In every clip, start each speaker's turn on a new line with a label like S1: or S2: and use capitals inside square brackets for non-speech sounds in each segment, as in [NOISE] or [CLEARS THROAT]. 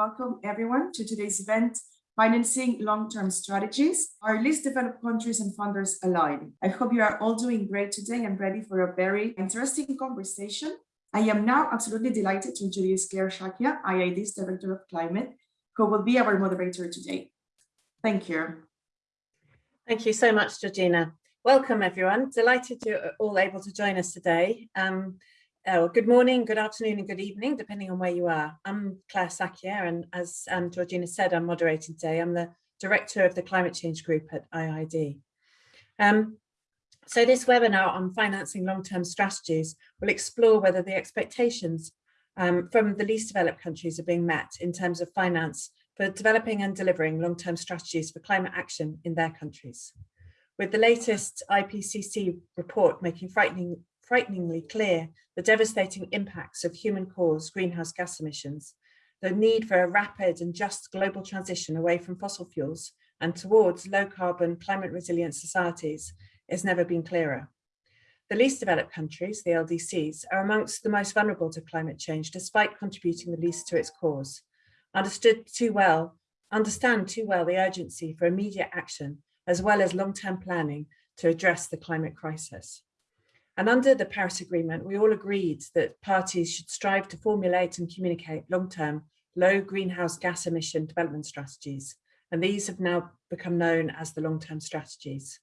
S1: welcome everyone to today's event, Financing Long-Term Strategies, our least developed countries and funders align. I hope you are all doing great today and ready for a very interesting conversation. I am now absolutely delighted to introduce Claire Shakya, IIED's Director of Climate, who will be our moderator today. Thank you.
S2: Thank you so much, Georgina. Welcome everyone. Delighted you're all able to join us today. Um, uh, good morning, good afternoon and good evening, depending on where you are. I'm Claire Shakya and as um, Georgina said, I'm moderating today. I'm the Director of the Climate Change Group at IIED. Um, so this webinar on financing long-term strategies will explore whether the expectations um, from the least developed countries are being met in terms of finance for developing and delivering long-term strategies for climate action in their countries. With the latest IPCC report making frightening frighteningly clear the devastating impacts of human-caused greenhouse gas emissions, the need for a rapid and just global transition away from fossil fuels and towards low-carbon, climate-resilient societies has never been clearer. The least developed countries, the LDCs, are amongst the most vulnerable to climate change despite contributing the least to its cause. Understood too well, understand too well the urgency for immediate action as well as long-term planning to address the climate crisis. And under the Paris Agreement, we all agreed that parties should strive to formulate and communicate long-term low greenhouse gas emission development strategies. And these have now become known as the long-term strategies.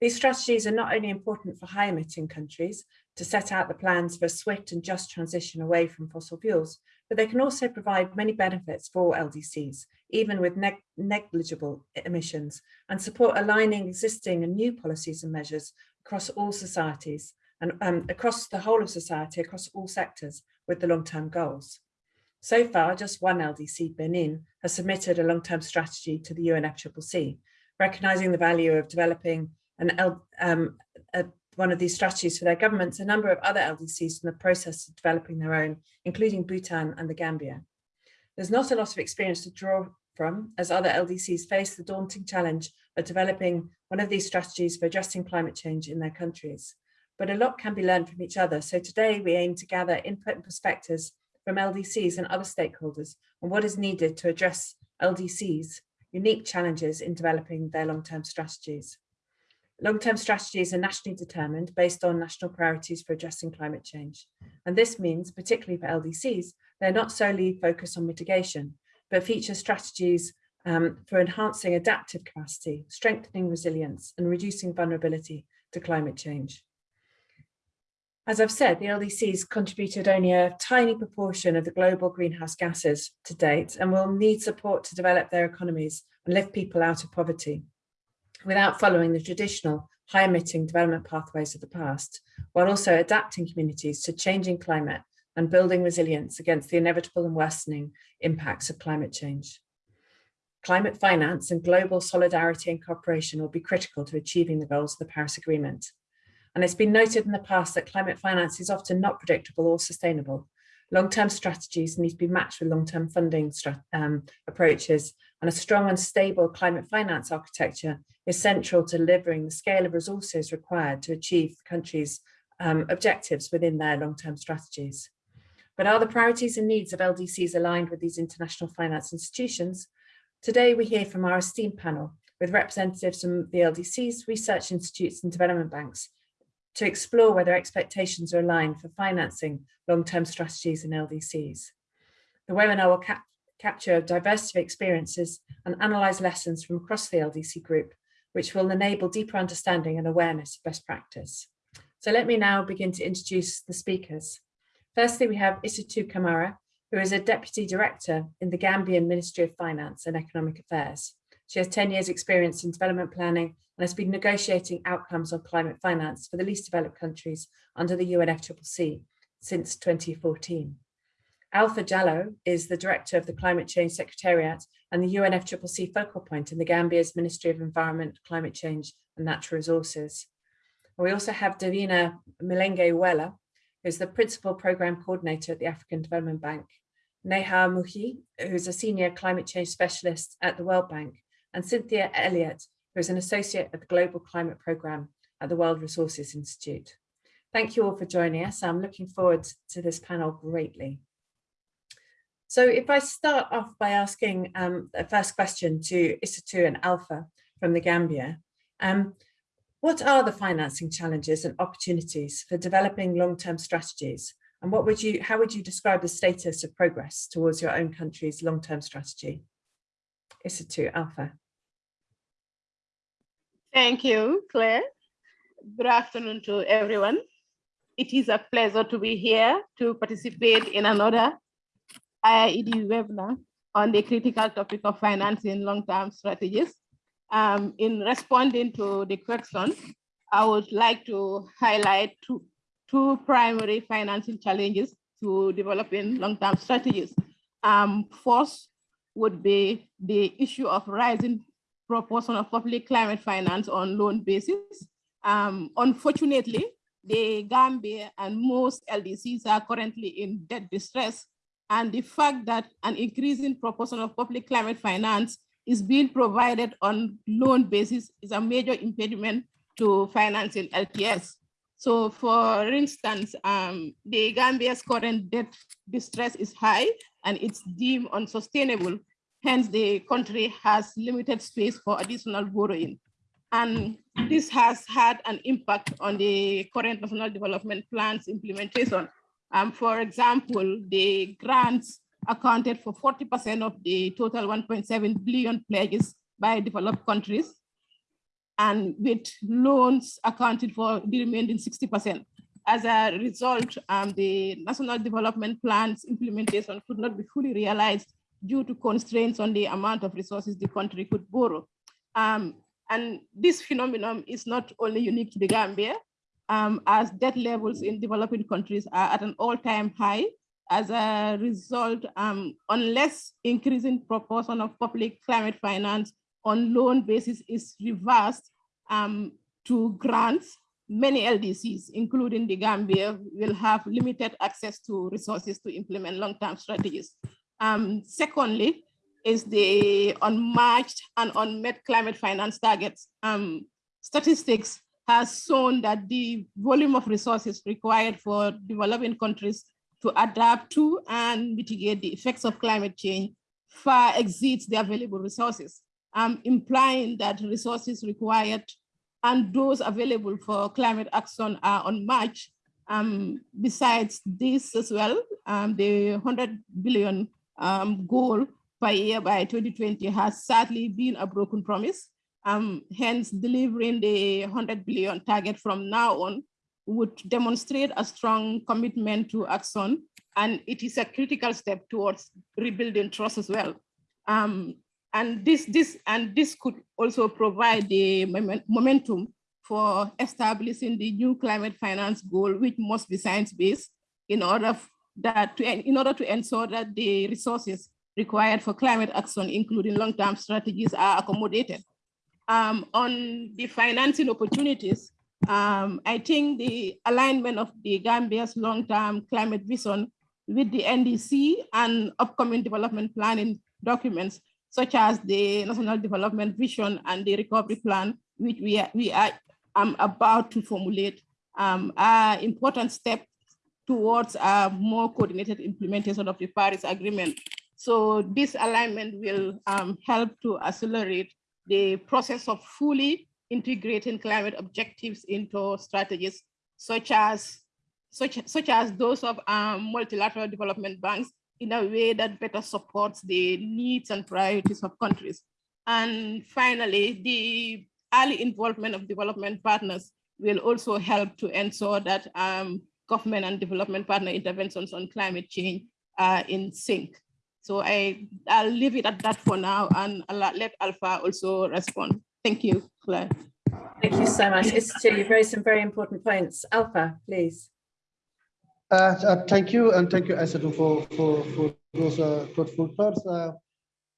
S2: These strategies are not only important for high emitting countries to set out the plans for a swift and just transition away from fossil fuels, but they can also provide many benefits for LDCs, even with neg negligible emissions, and support aligning existing and new policies and measures across all societies and um, across the whole of society, across all sectors with the long-term goals. So far, just one LDC, Benin, has submitted a long-term strategy to the UNFCCC, recognising the value of developing an um, a, one of these strategies for their governments, a number of other LDCs in the process of developing their own, including Bhutan and the Gambia. There's not a lot of experience to draw from as other LDCs face the daunting challenge of developing one of these strategies for addressing climate change in their countries. But a lot can be learned from each other. So today we aim to gather input and perspectives from LDCs and other stakeholders on what is needed to address LDCs unique challenges in developing their long-term strategies. Long-term strategies are nationally determined based on national priorities for addressing climate change. And this means, particularly for LDCs, they're not solely focused on mitigation, but feature strategies um, for enhancing adaptive capacity, strengthening resilience and reducing vulnerability to climate change. As I've said, the LDCs contributed only a tiny proportion of the global greenhouse gases to date and will need support to develop their economies and lift people out of poverty without following the traditional high emitting development pathways of the past, while also adapting communities to changing climate and building resilience against the inevitable and worsening impacts of climate change. Climate finance and global solidarity and cooperation will be critical to achieving the goals of the Paris Agreement. And it's been noted in the past that climate finance is often not predictable or sustainable. Long-term strategies need to be matched with long-term funding um, approaches and a strong and stable climate finance architecture is central to delivering the scale of resources required to achieve the country's um, objectives within their long-term strategies. But are the priorities and needs of LDCs aligned with these international finance institutions? Today, we hear from our esteemed panel with representatives from the LDCs, research institutes and development banks to explore whether expectations are aligned for financing long-term strategies in LDCs. The webinar will cap capture a diversity of experiences and analyse lessons from across the LDC group, which will enable deeper understanding and awareness of best practice. So let me now begin to introduce the speakers. Firstly, we have Isatou Kamara, who is a Deputy Director in the Gambian Ministry of Finance and Economic Affairs. She has 10 years experience in development planning and has been negotiating outcomes on climate finance for the least developed countries under the UNFCCC since 2014. Alpha Jallow is the Director of the Climate Change Secretariat and the UNFCCC focal point in the Gambia's Ministry of Environment, Climate Change and Natural Resources. We also have Davina Milenge Wela, who's the Principal Programme Coordinator at the African Development Bank, Neha Mukhi, who's a Senior Climate Change Specialist at the World Bank, and Cynthia Elliott, who is an Associate at the Global Climate Programme at the World Resources Institute. Thank you all for joining us. I'm looking forward to this panel greatly. So if I start off by asking um, the first question to Isatu and Alpha from the Gambia, um, what are the financing challenges and opportunities for developing long-term strategies? And what would you, how would you describe the status of progress towards your own country's long-term strategy? Isatu, Alpha.
S3: Thank you, Claire. Good afternoon to everyone. It is a pleasure to be here to participate in another IIED webinar on the critical topic of financing long-term strategies. Um, in responding to the question, I would like to highlight two, two primary financing challenges to developing long-term strategies. Um, first would be the issue of rising proportion of public climate finance on loan basis. Um, unfortunately, the Gambia and most LDCs are currently in debt distress. And the fact that an increasing proportion of public climate finance is being provided on loan basis is a major impediment to financing LTS. So for instance, um, the Gambia's current debt distress is high and it's deemed unsustainable. Hence, the country has limited space for additional borrowing. And this has had an impact on the current national development plans implementation. Um, for example, the grants accounted for 40% of the total 1.7 billion pledges by developed countries, and with loans accounted for the remaining 60%. As a result, um, the national development plans implementation could not be fully realized due to constraints on the amount of resources the country could borrow. Um, and this phenomenon is not only unique to the Gambia, um, as debt levels in developing countries are at an all-time high. As a result, um, unless increasing proportion of public climate finance on loan basis is reversed um, to grants, many LDCs, including the Gambia, will have limited access to resources to implement long-term strategies. Um, secondly, is the unmatched and unmet climate finance targets. Um, statistics has shown that the volume of resources required for developing countries to adapt to and mitigate the effects of climate change far exceeds the available resources, implying that resources required and those available for climate action are unmatched. Um, besides this as well, um, the 100 billion um, goal per year by 2020 has sadly been a broken promise. Um, hence, delivering the 100 billion target from now on would demonstrate a strong commitment to action, and it is a critical step towards rebuilding trust as well. Um, and this, this, and this could also provide the momentum for establishing the new climate finance goal, which must be science-based in order that to, in order to ensure that the resources required for climate action, including long-term strategies, are accommodated. Um, on the financing opportunities, um, I think the alignment of the Gambia's long-term climate vision with the NDC and upcoming development planning documents, such as the National Development Vision and the Recovery Plan, which we are, we are um, about to formulate, um, are important steps towards a more coordinated implementation of the Paris Agreement. So this alignment will um, help to accelerate the process of fully integrating climate objectives into strategies such as such, such as those of um, multilateral development banks in a way that better supports the needs and priorities of countries. And finally, the early involvement of development partners will also help to ensure that um, government and development partner interventions on climate change are in sync. So I, I'll leave it at that for now and I'll let Alpha also respond. Thank you, Claire.
S2: Thank you so much. Isatu, you've raised some very important points. Alpha, please.
S4: Uh, uh, thank you, and thank you, Isatu, for, for, for those uh, thoughtful thoughts. Uh,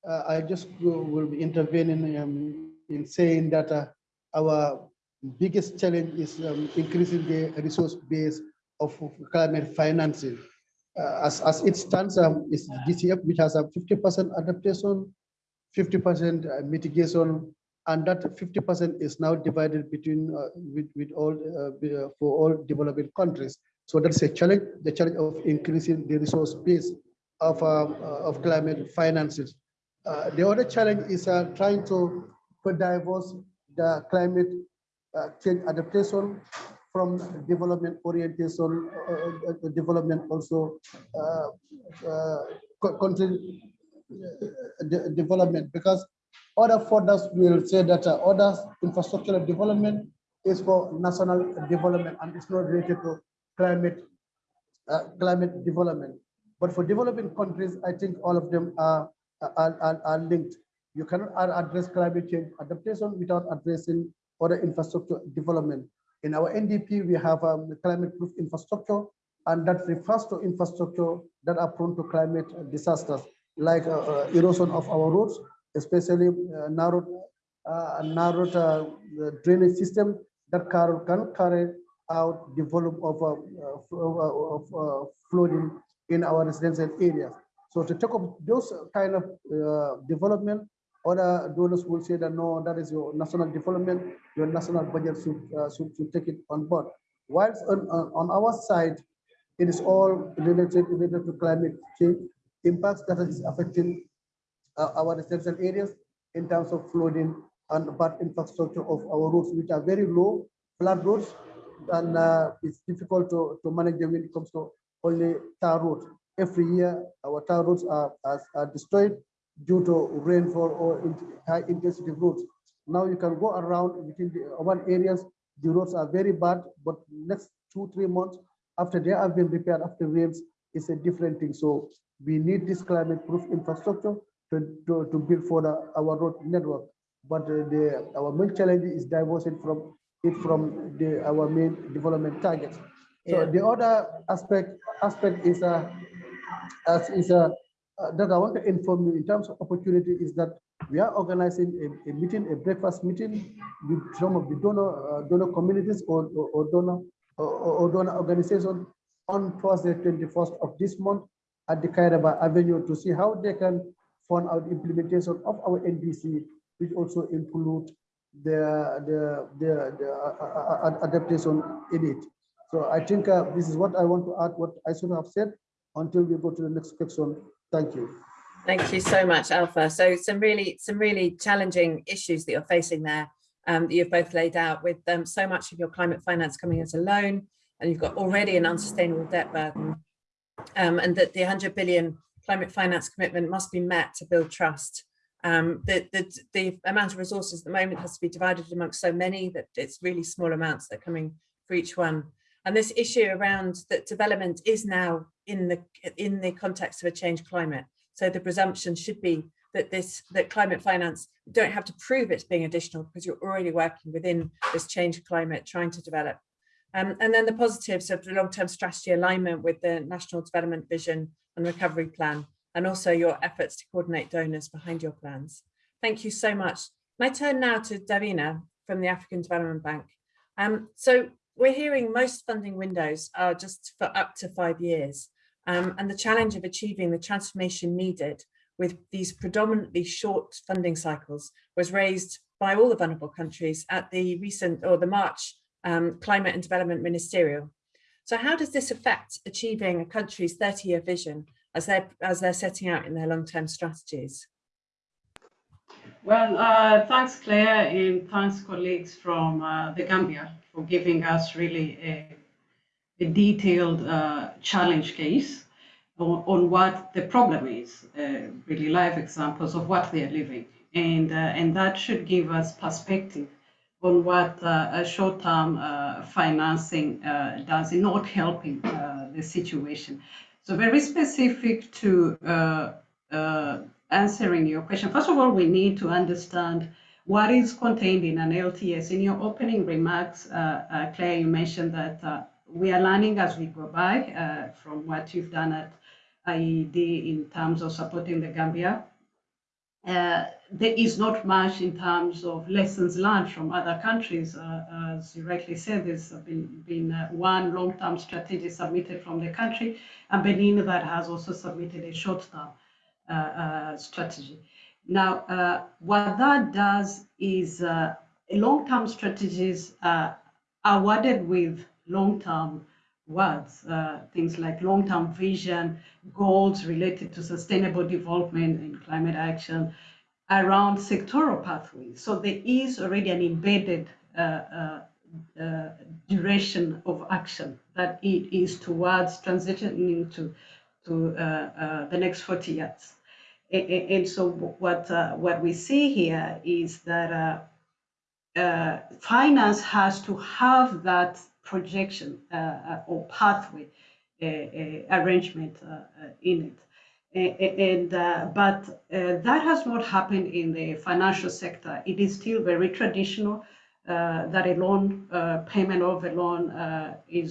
S4: uh, I just will be intervening um, in saying that uh, our biggest challenge is um, increasing the resource base of climate financing uh, as, as it stands, um, is GCF, which has a 50% adaptation, 50% uh, mitigation, and that 50% is now divided between uh, with, with all uh, for all developing countries. So that's a challenge, the challenge of increasing the resource base. of, uh, of climate finances. Uh, the other challenge is uh, trying to diverse the climate uh, change adaptation from development orientation, uh, uh, development also uh, uh, country uh, development because other funders will say that uh, other infrastructural development is for national development and it's not related to climate uh, climate development. But for developing countries, I think all of them are, are, are, are linked. You cannot address climate change adaptation without addressing other infrastructure development. In our NDP, we have um, climate-proof infrastructure, and that refers to infrastructure that are prone to climate disasters, like uh, uh, erosion of our roads, especially uh, narrow, uh, narrow uh, drainage system that car- can carry out the volume of, uh, uh, of flooding in our residential areas. So to take up those kind of development, other donors will say that no, that is your national development, your national budget should, should, should take it on board. Whilst on, on on our side, it is all related, related to climate change impacts that is affecting uh, our residential areas in terms of flooding and bad infrastructure of our roads, which are very low, flat roads, and uh, it's difficult to, to manage them when it comes to only tar roads. Every year, our tar roads are, are, are destroyed due to rainfall or in- high intensity roads. Now you can go around within the urban areas, the roads are very bad, but next two, three months after they have been repaired after rains, it's a different thing. So we need this climate proof infrastructure to, to, to build for the, our road network. But uh, the, our main challenge is divorcing from it from the, our main development targets. So
S2: Yeah.
S4: the other aspect, aspect is, uh, as is, uh, uh, that I want to inform you in terms of opportunity is that we are organizing a, a meeting, a breakfast meeting with some of the donor, uh, donor communities or, or, or donor, or, or donor organizations on Thursday, twenty-first of this month at the Kairaba Avenue to see how they can fund out implementation of our NDC, which also include the, the, the, the uh, uh, uh, adaptation in it. So I think uh, this is what I want to add, what I should have said until we go to the next section. Thank you.
S2: Thank you so much, Alpha. So some really, some really challenging issues that you're facing there um, that you've both laid out with um, so much of your climate finance coming as a loan and you've got already an unsustainable debt burden um, and that the 100 billion climate finance commitment must be met to build trust. Um, the, the, the amount of resources at the moment has to be divided amongst so many that it's really small amounts that are coming for each one. And this issue around that development is now in the in the context of a changed climate. So the presumption should be that this that climate finance don't have to prove it's being additional because you're already working within this changed climate trying to develop. Um, and then the positives of the long-term strategy alignment with the National Development Vision and Recovery Plan, and also your efforts to coordinate donors behind your plans. Thank you so much. My turn now to Davina from the African Development Bank. Um, so we're hearing most funding windows are just for up to five years. Um, and the challenge of achieving the transformation needed with these predominantly short funding cycles was raised by all the vulnerable countries at the recent or the March um, Climate and Development Ministerial. So how does this affect achieving a country's 30-year vision as they're, as they're setting out in their long-term strategies?
S5: Well, uh, thanks, Claire, and thanks, colleagues from uh, the Gambia, for giving us really a, a detailed uh, challenge case on, on, what the problem is, uh, really live examples of what they are living. And, uh, and that should give us perspective on what uh, short-term financing does in not helping the situation. So very specific to answering your question, first of all, we need to understand what is contained in an LTS. In your opening remarks, uh, uh, Claire, you mentioned that uh, we are learning as we go by from what you've done at IIED in terms of supporting the Gambia. There is not much in terms of lessons learned from other countries. as you rightly said, there's been, been one long-term strategy submitted from the country, and Benin that has also submitted a short-term uh, uh, strategy. Now, uh, what that does is long-term strategies are awarded with long-term towards uh, things like long-term vision, goals related to sustainable development and climate action around sectoral pathways. So there is already an embedded uh, uh, uh, duration of action that it is towards transitioning to, to uh, uh, the next 40 years. And, and so what, what we see here is that finance has to have that projection uh, uh, or pathway uh, arrangement in it. And uh, but uh, that has not happened in the financial sector. It is still very traditional. Uh, that a loan payment of a loan is,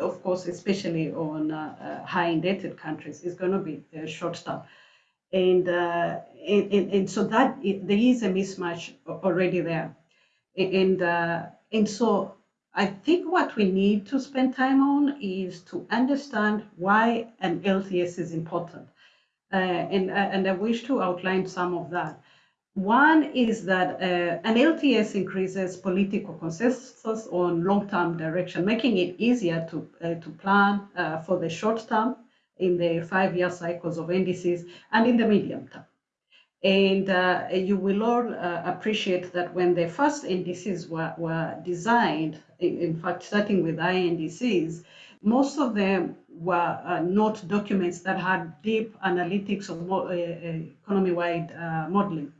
S5: of course, especially on high indebted countries, is going to be short term. And, and, and, so that it, there is a mismatch already there. And, and so I think what we need to spend time on is to understand why an LTS is important. Uh, and, uh, and I wish to outline some of that. One is that uh, an LTS increases political consensus on long-term direction, making it easier to, uh, to plan uh, for the short term in the five-year cycles of NDCs and in the medium term. And uh, you will all appreciate that when the first NDCs were, were designed, in, in fact, starting with INDCs, most of them were uh, not documents that had deep analytics or uh, uh, economy-wide uh, modeling.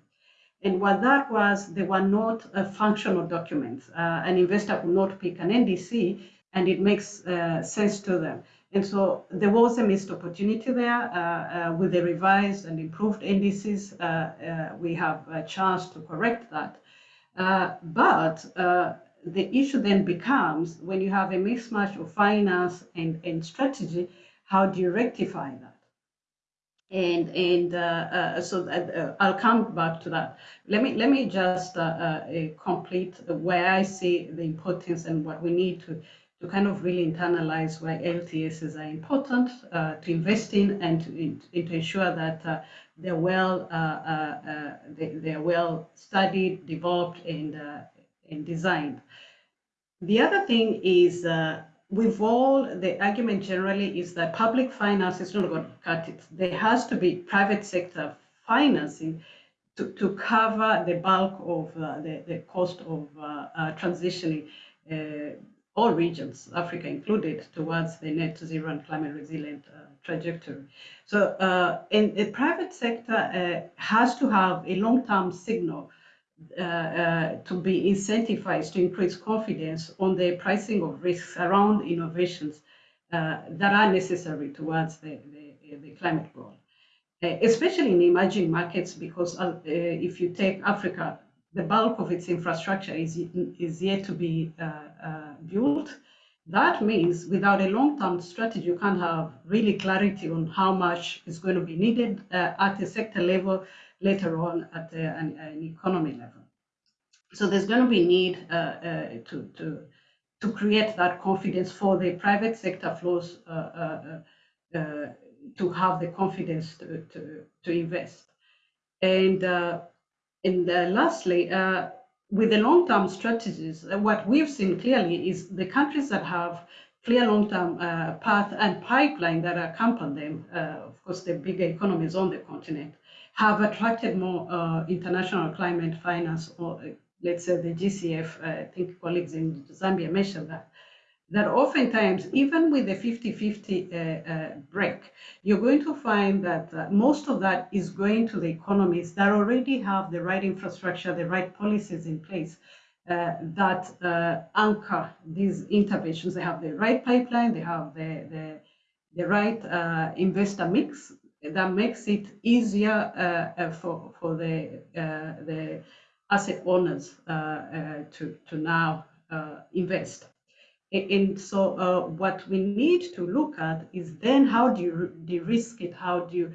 S5: And what that was, they were not functional documents. Uh, an investor could not pick an NDC and it makes uh, sense to them. And so there was a missed opportunity there with the revised and improved NDCs. we have a chance to correct that. but the issue then becomes when you have a mismatch of finance and, and strategy, how do you rectify that? And and uh, uh, so that, uh, I'll come back to that. Let me let me just uh, uh, complete where I see the importance and what we need to to kind of really internalize why LTSs are important uh, to invest in and to, to ensure that they're well they, they're well studied, developed, and and designed. The other thing is uh, with all the argument generally is that public finance is not going to cut it. There has to be private sector financing to, to cover the bulk of uh, the, the cost of uh, uh transitioning uh, all regions, Africa included, towards the net zero and climate resilient uh, trajectory. So, and the private sector has to have a long-term signal uh, uh, to be incentivized to increase confidence on the pricing of risks around innovations uh, that are necessary towards the, the, the climate goal. especially in emerging markets, because if you take Africa, the bulk of its infrastructure is, is yet to be built. That means without a long-term strategy, you can't have really clarity on how much is going to be needed uh, at a sector level later on at uh, an, an, economy level. So there's going to be need uh, uh, to, to, to create that confidence for the private sector flows to have the confidence to, to, to invest. And, and lastly, with the long-term strategies, what we've seen clearly is the countries that have clear long-term uh, path and pipeline that accompany them, uh, of course, the bigger economies on the continent, have attracted more uh, international climate finance, or uh, let's say the GCF, uh, I think colleagues in Gambia mentioned that, that oftentimes, even with the 50-50 uh, uh, break, you're going to find that uh, most of that is going to the economies that already have the right infrastructure, the right policies in place that anchor these interventions. They have the right pipeline, they have the, the, the right investor mix, that makes it easier uh, uh, for for the uh, the asset owners to to now invest. And so what we need to look at is then how do you de-risk it? How do you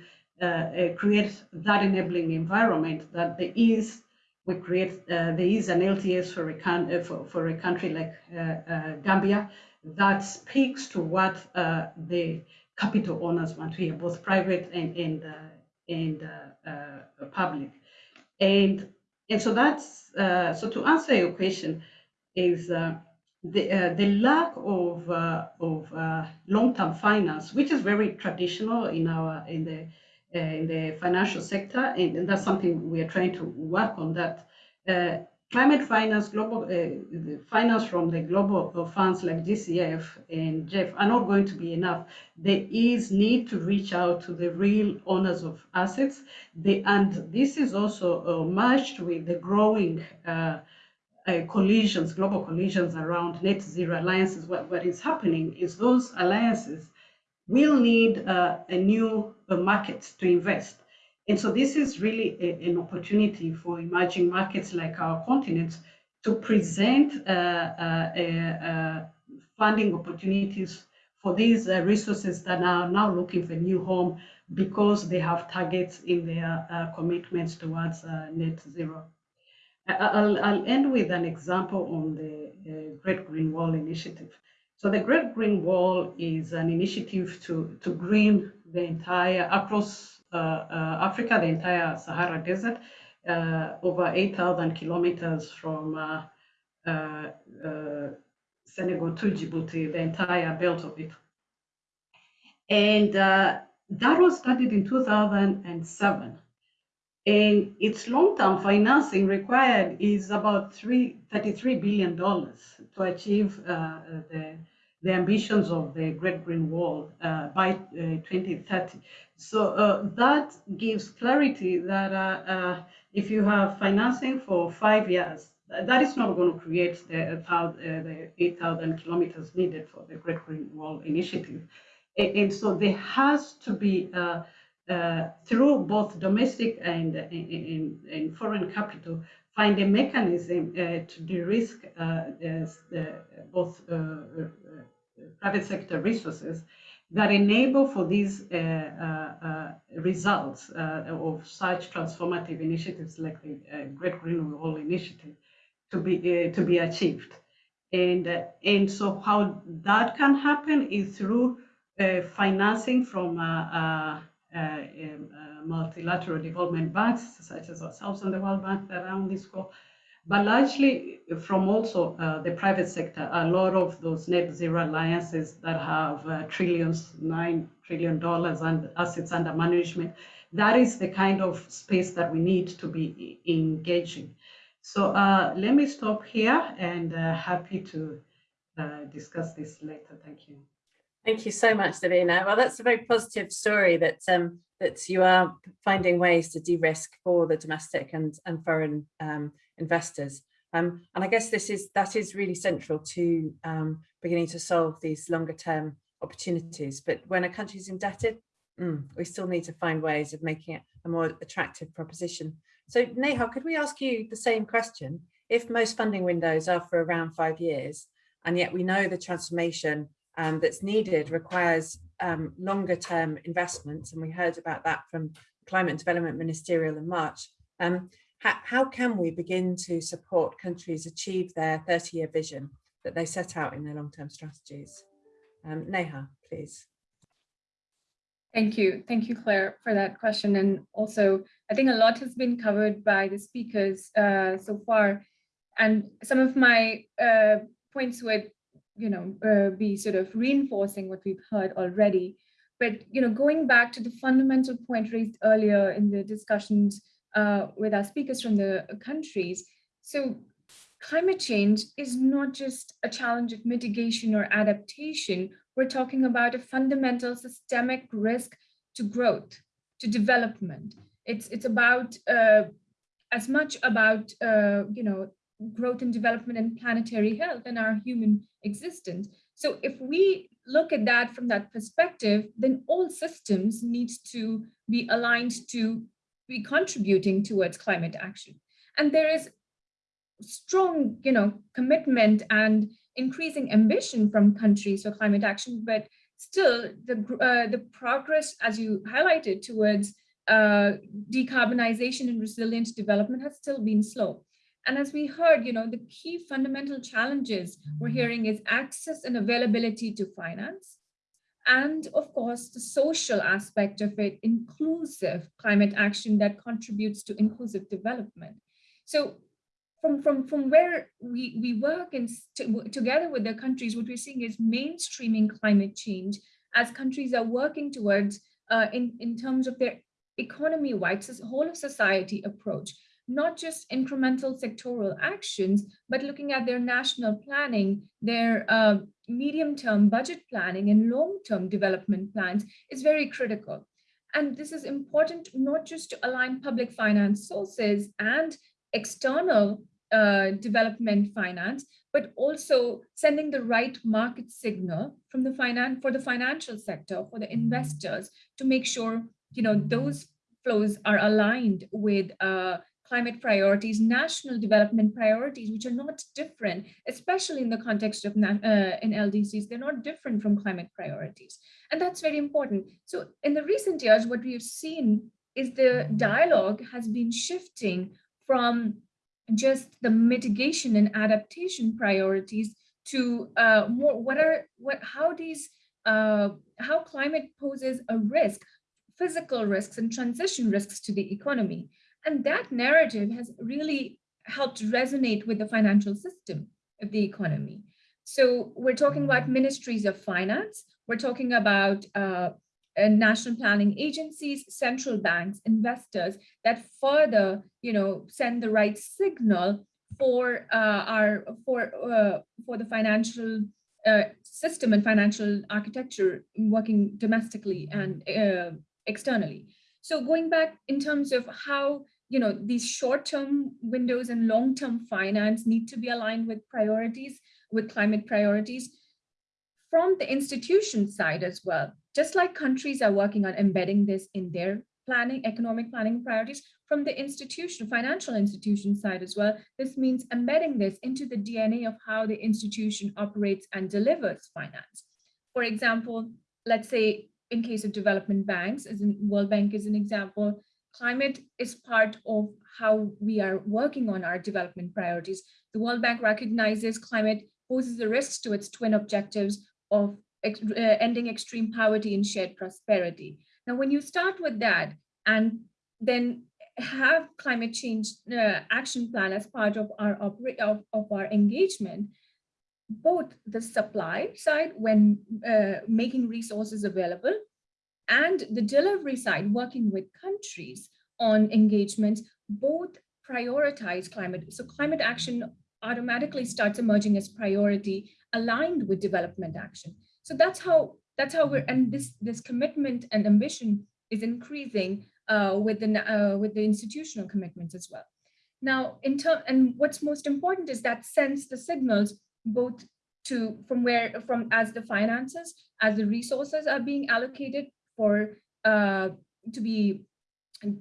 S5: create that enabling environment that there is we create uh, there is an LTS for a, uh, for, for a country like uh, Gambia that speaks to what the capital owners want to hear, both private and and uh, and uh, uh, public, and and so that's so to answer your question is the, uh, the lack of, uh, of uh, long-term finance, which is very traditional in our in the uh, in the financial sector, and, and, that's something we are trying to work on. That uh, climate finance, global uh, finance from the global funds like GCF and GEF are not going to be enough. There is need to reach out to the real owners of assets. They, and this is also merged with the growing uh, collisions, global collisions around net zero alliances, what, what is happening is those alliances will need uh, a new uh, market to invest. And so this is really a, an opportunity for emerging markets like our continent to present uh, uh, funding opportunities for these resources that are now looking for a new home because they have targets in their commitments towards net zero. I'll, I'll end with an example on the uh, Great Green Wall Initiative. So the Great Green Wall is an initiative to, to green the entire, across uh, uh, Africa, the entire Sahara Desert, uh, over 8,000 kilometers from uh, uh, Senegal to Djibouti, the entire belt of it. And that was started in 2007 and its long-term financing required is about three, $33 billion to achieve uh, the, the ambitions of the Great Green Wall uh, by uh, 2030. So uh, that gives clarity that uh, uh, if you have financing for five years, that is not going to create the, the 8,000 kilometers needed for the Great Green Wall initiative. And, and so there has to be uh, through both domestic and, foreign capital, find a mechanism uh, to de-risk uh, both uh, uh, uh, private sector resources that enable for these uh, uh, results of such transformative initiatives like the Great Green Wall Initiative to be to be achieved. And and so how that can happen is through financing from uh, um, uh, multilateral development banks, such as ourselves and the World Bank around this scope, but largely from also uh, the private sector. A lot of those net zero alliances that have uh, trillions, nine trillion dollars and assets under management. That is the kind of space that we need to be engaging. So uh, let me stop here and uh, happy to discuss this later. Thank you.
S2: Thank you so much, Davina. Well, that's a very positive story that um, that you are finding ways to de-risk for the domestic and, and foreign um, investors. Um, and I guess this is that is really central to um, beginning to solve these longer term opportunities. But when a country is indebted, mm, we still need to find ways of making it a more attractive proposition. So Neha, could we ask you the same question? If most funding windows are for around five years, and yet we know the transformation um, that's needed requires um, longer term investments. And we heard about that from Climate and Development Ministerial in March. Um, how, how, can we begin to support countries achieve their 30 year vision that they set out in their long term strategies? Um, Neha, please.
S6: Thank you. Thank you, Claire, for that question. And also, I think a lot has been covered by the speakers uh, so far. And some of my uh, points would you know, uh, be sort of reinforcing what we've heard already. But, you know, going back to the fundamental point raised earlier in the discussions uh, with our speakers from the countries. So climate change is not just a challenge of mitigation or adaptation. We're talking about a fundamental systemic risk to growth, to development. It's, it's about uh, as much about, uh, you know, growth and development and planetary health and our human existence. So if we look at that from that perspective, then all systems need to be aligned to be contributing towards climate action. And there is strong, you know, commitment and increasing ambition from countries for climate action, but still the, uh, the progress, as you highlighted, towards uh, decarbonization and resilient development has still been slow. And as we heard, you know, the key fundamental challenges we're hearing is access and availability to finance. And of course, the social aspect of it, inclusive climate action that contributes to inclusive development. So from, from, from where we, we work and together with the countries, what we're seeing is mainstreaming climate change as countries are working towards uh, in, in terms of their economy-wide, whole of society approach, not just incremental sectoral actions, but looking at their national planning, their uh, medium-term budget planning and long-term development plans is very critical. And this is important not just to align public finance sources and external uh, development finance, but also sending the right market signal from the finance for the financial sector, for the investors to make sure you know those flows are aligned with uh, climate priorities, national development priorities, which are not different, especially in the context of uh, in LDCs, they're not different from climate priorities. And that's very important. So in the recent years, what we have seen is the dialogue has been shifting from just the mitigation and adaptation priorities to uh, more what are what how these uh, how climate poses a risk, physical risks and transition risks to the economy. And that narrative has really helped resonate with the financial system of the economy. So we're talking about ministries of finance, we're talking about uh, uh, national planning agencies, central banks, investors that further, you know, send the right signal for uh, our for uh, for the financial uh, system and financial architecture working domestically and uh, externally. So going back in terms of how you know these short-term windows and long-term finance need to be aligned with priorities, with climate priorities from the institution side as well just like countries are working on embedding this in their planning, economic planning priorities, from the institution, financial institution side as well, this means embedding this into the DNA of how the institution operates and delivers finance. For example, let's say in case of development banks, as in World Bank is an example, climate is part of how we are working on our development priorities. The World Bank recognizes climate poses the risks to its twin objectives of ex uh, ending extreme poverty and shared prosperity. Now, when you start with that and then have climate change uh, action plan as part of our of, of our engagement, both the supply side when uh, making resources available and the delivery side working with countries on engagements, both prioritize climate. So climate action automatically starts emerging as priority aligned with development action. So that's how that's how we're and this this commitment and ambition is increasing uh, with the uh, with the institutional commitments as well. Now, in turn, and what's most important is that sense the signals both to from where from as the finances as the resources are being allocated for uh, to be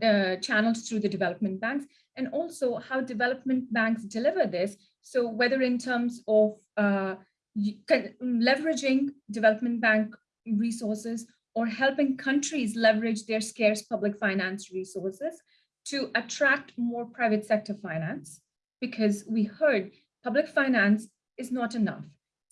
S6: uh, channeled through the development banks and also how development banks deliver this. So whether in terms of uh, leveraging development bank resources or helping countries leverage their scarce public finance resources to attract more private sector finance because we heard public finance is not enough.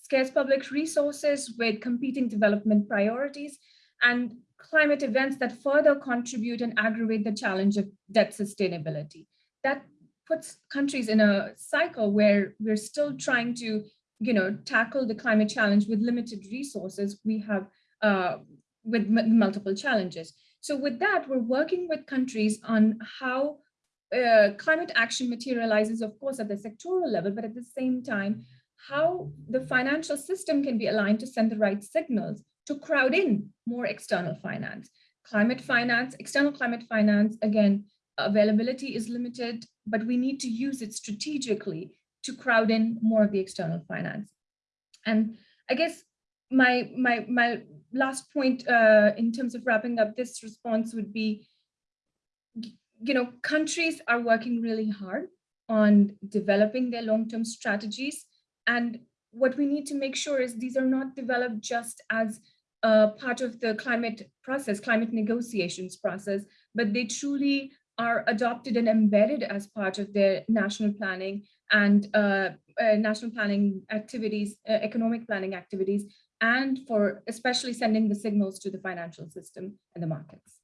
S6: Scarce public resources with competing development priorities and climate events that further contribute and aggravate the challenge of debt sustainability. That puts countries in a cycle where we're still trying to you know, tackle the climate challenge with limited resources, we have uh, with multiple challenges. So with that, we're working with countries on how uh, climate action materializes, of course, at the sectoral level, but at the same time, how the financial system can be aligned to send the right signals to crowd in more external finance. Climate finance, external climate finance, again, availability is limited, but we need to use it strategically to crowd in more of the external finance. And I guess my my my last point uh, in terms of wrapping up this response would be, you know, countries are working really hard on developing their long-term strategies. And what we need to make sure is these are not developed just as part of the climate process, climate negotiations process, but they truly are adopted and embedded as part of their national planning and uh, uh, national planning activities, uh, economic planning activities, and for especially sending the signals to the financial system and the markets.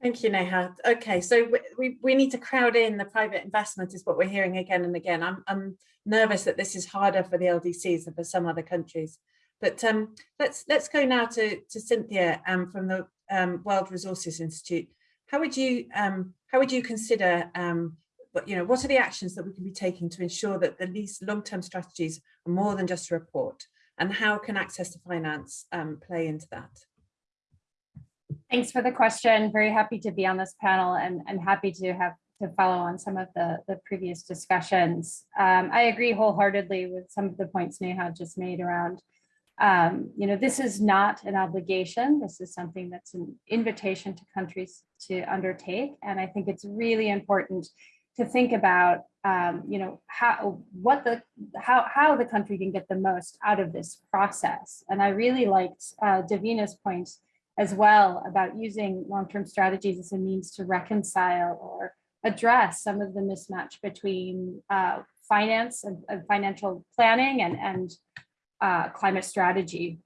S2: Thank you, Neha. Okay, so we, we, need to crowd in the private investment is what we're hearing again and again. I'm, I'm nervous that this is harder for the LDCs than for some other countries. But um, let's let's go now to, to Cynthia um, from the um, World Resources Institute. How would you um, how would you consider um, you know what are the actions that we can be taking to ensure that the least long-term strategies are more than just a report, and how can access to finance um, play into that?
S7: Thanks for the question. Very happy to be on this panel and, and happy to have to follow on some of the, the previous discussions. Um, I agree wholeheartedly with some of the points Neha just made around, um, you know, this is not an obligation. This is something that's an invitation to countries to undertake. And I think it's really important to think about, um, you know, how, what the, how, how the country can get the most out of this process. And I really liked uh, Davina's points as well about using long-term strategies as a means to reconcile or address some of the mismatch between uh, finance and, and, financial planning and, and uh, climate strategy.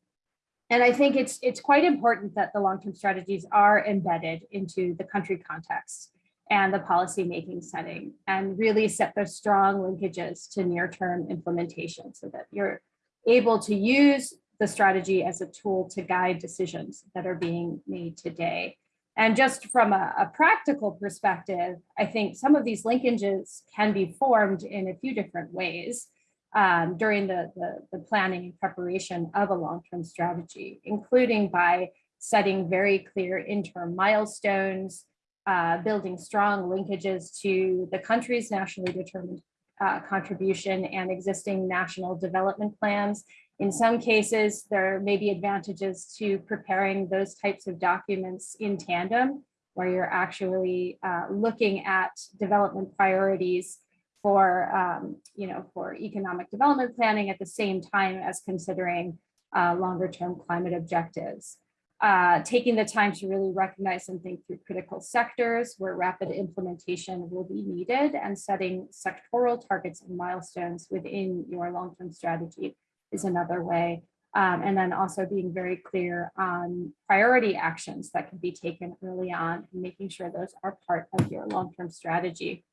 S7: And I think it's, it's quite important that the long-term strategies are embedded into the country context and the policy making setting and really set those strong linkages to near-term implementation so that you're able to use the strategy as a tool to guide decisions that are being made today. And just from a, a, practical perspective, I think some of these linkages can be formed in a few different ways um, during the, the, the, planning and preparation of a long-term strategy, including by setting very clear interim milestones, uh, building strong linkages to the country's nationally determined uh, contribution and existing national development plans, in some cases, there may be advantages to preparing those types of documents in tandem, where you're actually uh, looking at development priorities for, um, you know, for economic development planning at the same time as considering uh, longer term climate objectives. Uh, taking the time to really recognize and think through critical sectors where rapid implementation will be needed and setting sectoral targets and milestones within your long-term strategy is another way. Um, and then also being very clear on priority actions that can be taken early on and making sure those are part of your long-term strategy.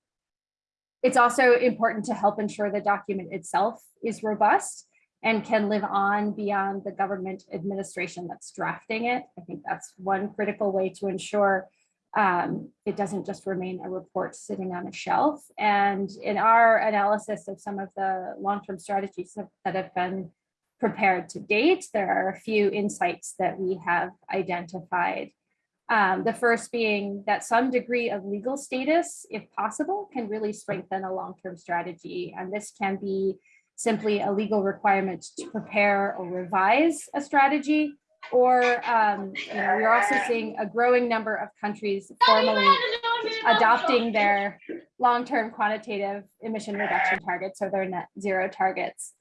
S7: It's also important to help ensure the document itself is robust and can live on beyond the government administration that's drafting it. I think that's one critical way to ensure um, it doesn't just remain a report sitting on a shelf. And in our analysis of some of the long-term strategies that have been prepared to date, there are a few insights that we have identified. Um, the first being that some degree of legal status, if possible, can really strengthen a long-term strategy. And this can be simply a legal requirement to prepare or revise a strategy or um, you know, we're also seeing a growing number of countries formally adopting their long-term quantitative emission reduction targets or their net zero targets.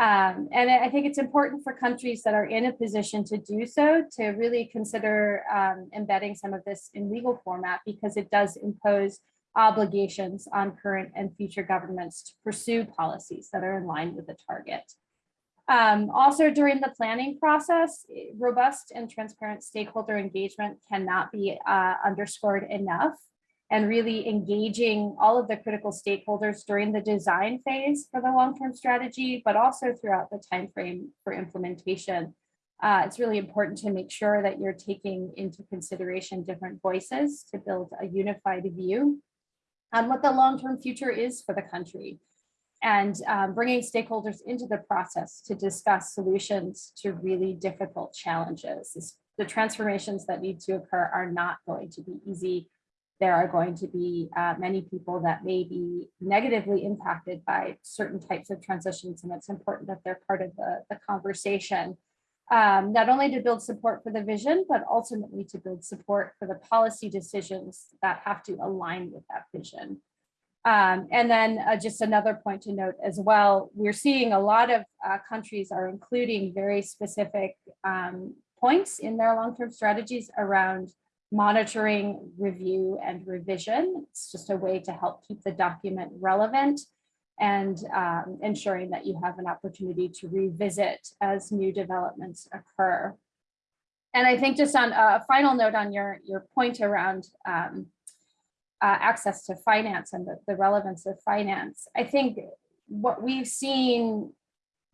S7: Um, and I think it's important for countries that are in a position to do so to really consider um, embedding some of this in legal format because it does impose obligations on current and future governments to pursue policies that are in line with the target. Um, also during the planning process, robust and transparent stakeholder engagement cannot be uh, underscored enough and really engaging all of the critical stakeholders during the design phase for the long-term strategy, but also throughout the time frame for implementation. Uh, it's really important to make sure that you're taking into consideration different voices to build a unified view on what the long-term future is for the country and um, bringing stakeholders into the process to discuss solutions to really difficult challenges. The transformations that need to occur are not going to be easy. There are going to be uh, many people that may be negatively impacted by certain types of transitions, and it's important that they're part of the, the conversation. Um, not only to build support for the vision, but ultimately to build support for the policy decisions that have to align with that vision. Um, and then uh, just another point to note as well, we're seeing a lot of uh, countries are including very specific um, points in their long-term strategies around monitoring, review, and revision. It's just a way to help keep the document relevant and um, ensuring that you have an opportunity to revisit as new developments occur. and I think just on a final note on your, your point around um, uh, access to finance and the, the relevance of finance, I think what we've seen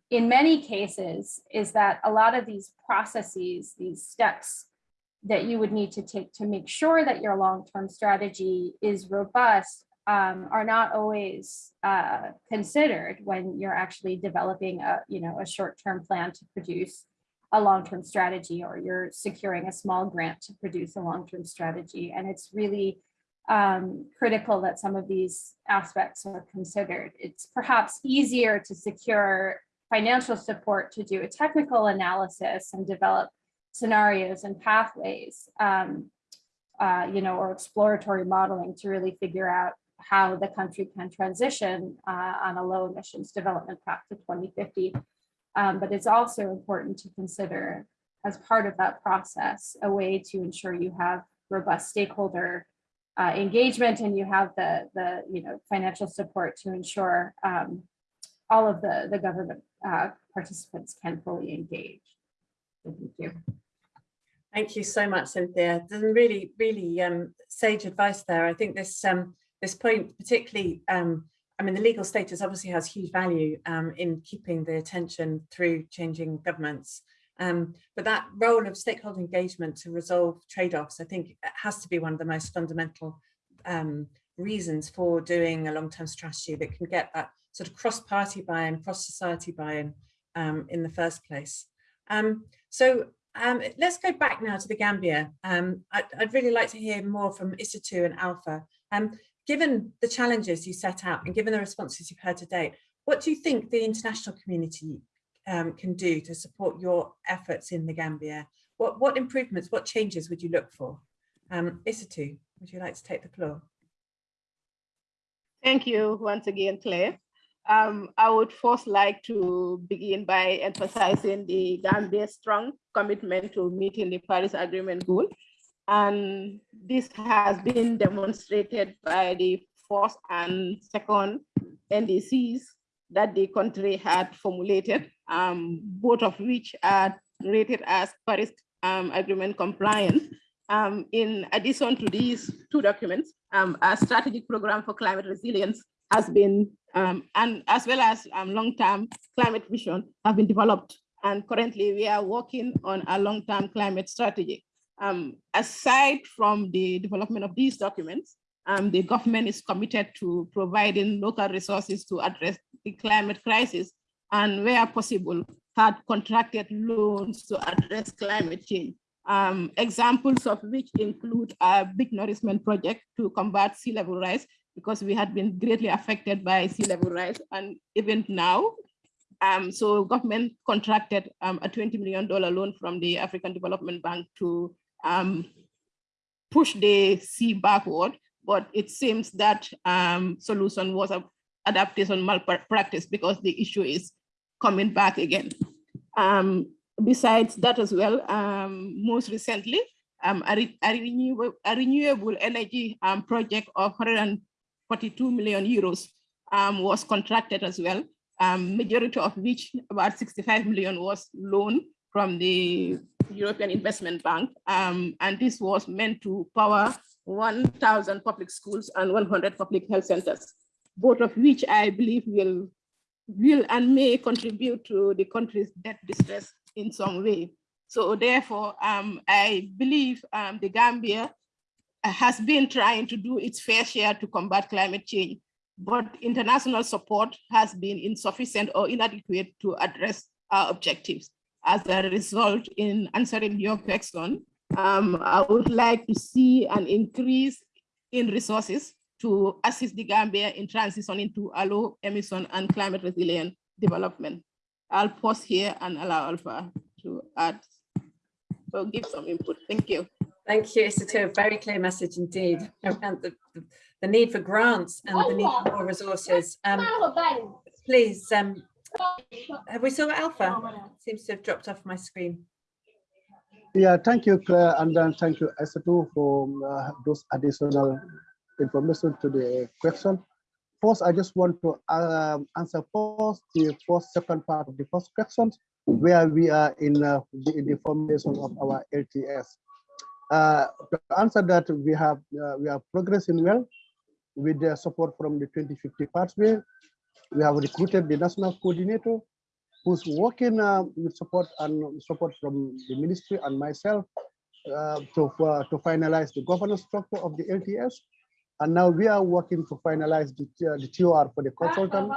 S7: in many cases is that a lot of these processes, these steps that you would need to take to make sure that your long-term strategy is robust um, are not always uh, considered when you're actually developing a, you know, a short-term plan to produce a long-term strategy or you're securing a small grant to produce a long-term strategy. And it's really um, critical that some of these aspects are considered. It's perhaps easier to secure financial support to do a technical analysis and develop scenarios and pathways, um, uh, you know, or exploratory modeling to really figure out how the country can transition uh, on a low emissions development path to 2050. Um, but it's also important to consider as part of that process, a way to ensure you have robust stakeholder uh, engagement and you have the, the you know, financial support to ensure um, all of the, the government uh, participants can fully engage. Thank you.
S2: Thank you so much, Cynthia. There's really, really um, sage advice there. I think this um, this point particularly, um, I mean, the legal status obviously has huge value um, in keeping the attention through changing governments. Um, but that role of stakeholder engagement to resolve trade-offs, I think has to be one of the most fundamental um, reasons for doing a long-term strategy that can get that sort of cross-party buy-in, cross-society buy-in um, in the first place. Um, so um, let's go back now to the Gambia. Um, I'd, I'd, really like to hear more from Isatu and Alpha. Given the challenges you set out and given the responses you've heard today, what do you think the international community um, can do to support your efforts in the Gambia? What, what improvements, what changes would you look for? Um, Isatu, would you like to take the floor?
S3: Thank you once again, Claire. Um, I would first like to begin by emphasizing the Gambia's strong commitment to meeting the Paris Agreement goal. And this has been demonstrated by the first and second NDCs that the country had formulated, um, both of which are rated as Paris um, Agreement compliant. Um, in addition to these two documents, um, a strategic program for climate resilience has been, um, and as well as um, long-term climate vision have been developed. And currently we are working on a long-term climate strategy. Aside from the development of these documents, um, the government is committed to providing local resources to address the climate crisis and where possible, had contracted loans to address climate change. Um, examples of which include a beach nourishment project to combat sea level rise because we had been greatly affected by sea level rise and even now. Um, so government contracted um, a $20 million loan from the African Development Bank to um, push the sea backward, but it seems that um, solution was a adaptation malpractice because the issue is coming back again. Um, besides that as well, um, most recently, um, a, re a, renewable, a renewable energy um, project of 100 42 million euros um, was contracted as well, majority of which about 65 million was loan from the European Investment Bank. And this was meant to power 1,000 public schools and 100 public health centers, both of which I believe will, will and may contribute to the country's debt distress in some way. So therefore, um, I believe um, the Gambia has been trying to do its fair share to combat climate change, but international support has been insufficient or inadequate to address our objectives. As a result, in answering your question, um, I would like to see an increase in resources to assist the Gambia in transitioning to a low emission and climate resilient development. I'll pause here and allow Alpha to add, so give some input. Thank you.
S2: Thank you. A very clear message indeed around the, the, the need for grants and the need for more resources. Um, please, um, have we saw Alpha? Seems to have dropped off my screen.
S4: Yeah, thank you, Claire, and then thank you, Isatu, for uh, those additional information to the question. First, I just want to um, answer first the first second part of the first question where we are in, uh, the, the formation of our LTS. Uh, to answer that, we have uh, we are progressing well with the support from the 2050 pathway. We have recruited the national coordinator who's working uh, with support and support from the ministry and myself uh, to, uh, to finalize the governance structure of the LTS. And now we are working to finalize the, uh, the TOR for the consultant,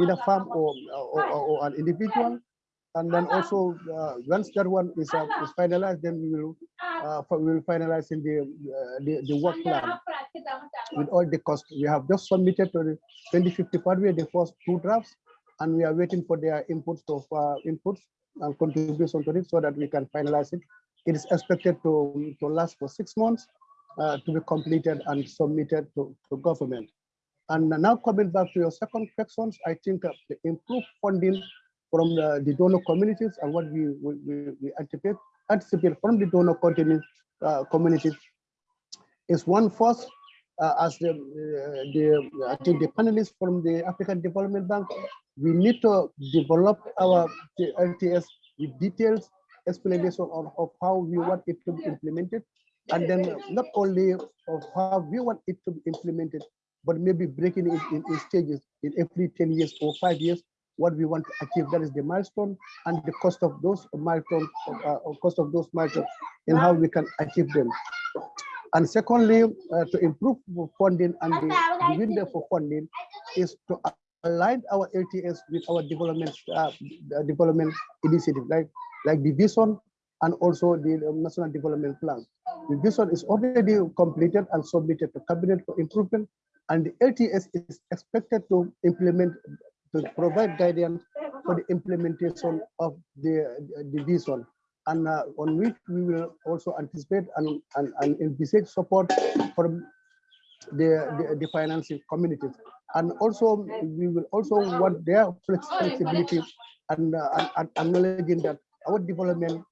S4: either farm or, or, or, an individual. And then also, uh, once that one is, uh, is finalized, then we will we will finalize in the, the the work plan with all the costs. We have just submitted to the 2050 pathway the first two drafts, and we are waiting for their inputs of uh, inputs and contribution to it so that we can finalize it. It is expected to to last for six months uh, to be completed and submitted to, to government. And now coming back to your second questions, I think uh, the improved funding from the, the donor communities and what we, we, we- anticipate, anticipate from the donor continent, uh, communities is one first, uh, as the, uh, the, I think the panelists from the African Development Bank, we need to develop our LTS with details, explanation on of how we want it to be implemented. And then not only of how we want it to be implemented, but maybe breaking it in, in stages in every 10 years or five years, what we want to achieve, that is the milestone and the cost of those milestones, uh, cost of those milestones and how we can achieve them. And secondly, uh, to improve funding and the window for funding is to align our LTS with our development uh, development initiative, like like the vision and also the um, national development plan. The vision is already completed and submitted to cabinet for improvement, and the LTS is expected to implement to provide guidance for the implementation of the the vision and uh, on which we will also anticipate and, and, and envisage support from the, the, the financing communities. And also, we will also want their flexibility and, uh, and- and acknowledging that our development,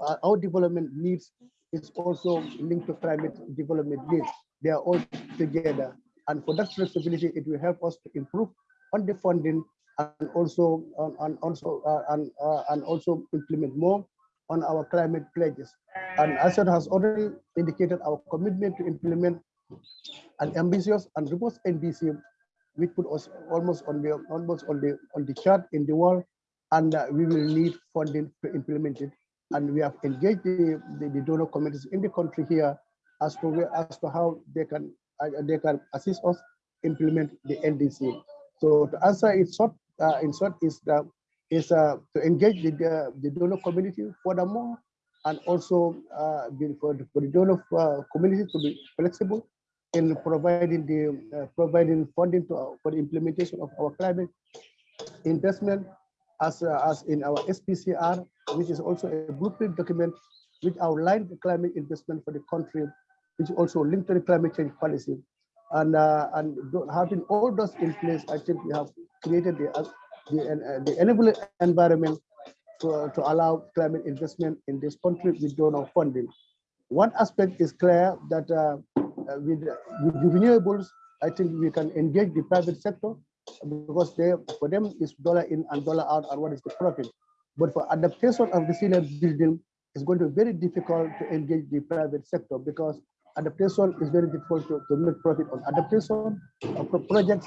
S4: uh, our development needs is also linked to climate development needs. They are all together. And for that flexibility, it will help us to improve on the funding and also, on and also, uh, and, uh, and also implement more on our climate pledges. And ASEAN has already indicated our commitment to implement an ambitious and robust NDC, which put us almost on the almost on the on the chart in the world, and uh, we will need funding to implement it. And we have engaged the, the, the donor communities in the country here as to where, as to how they can uh, they can assist us implement the NDC. So to answer it short, uh, in short, is that is uh, to engage the, the, the donor community furthermore, and also uh, for, the, for the donor uh, community to be flexible in providing the uh, providing funding to for the implementation of our climate investment as uh, as in our SPCR, which is also a blueprint document which outlines the climate investment for the country, which also linked to the climate change policy. And uh, and having all those in place, I think we have created the uh, the, uh, the enabling environment to, to allow climate investment in this country with donor funding. One aspect is clear that with, with renewables, I think we can engage the private sector because they, for them is dollar in and dollar out and what is the profit. But for adaptation of resilient building, it's going to be very difficult to engage the private sector because adaptation is very difficult to, to make profit on adaptation of projects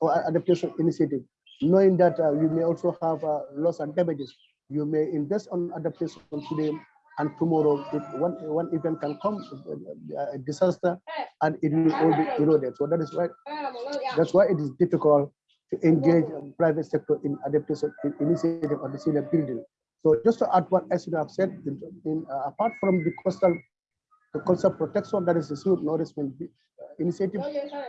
S4: or adaptation initiative, knowing that uh, you may also have uh, loss and damages. You may invest on adaptation today and tomorrow one, one event can come, a disaster, and it will all be eroded. So that is why that's why it is difficult to engage private sector in adaptation in initiative of the senior building. So just to add what I should have said, in, in, uh, apart from the coastal the coastal protection, that is the Smooth Nourishment uh, Initiative,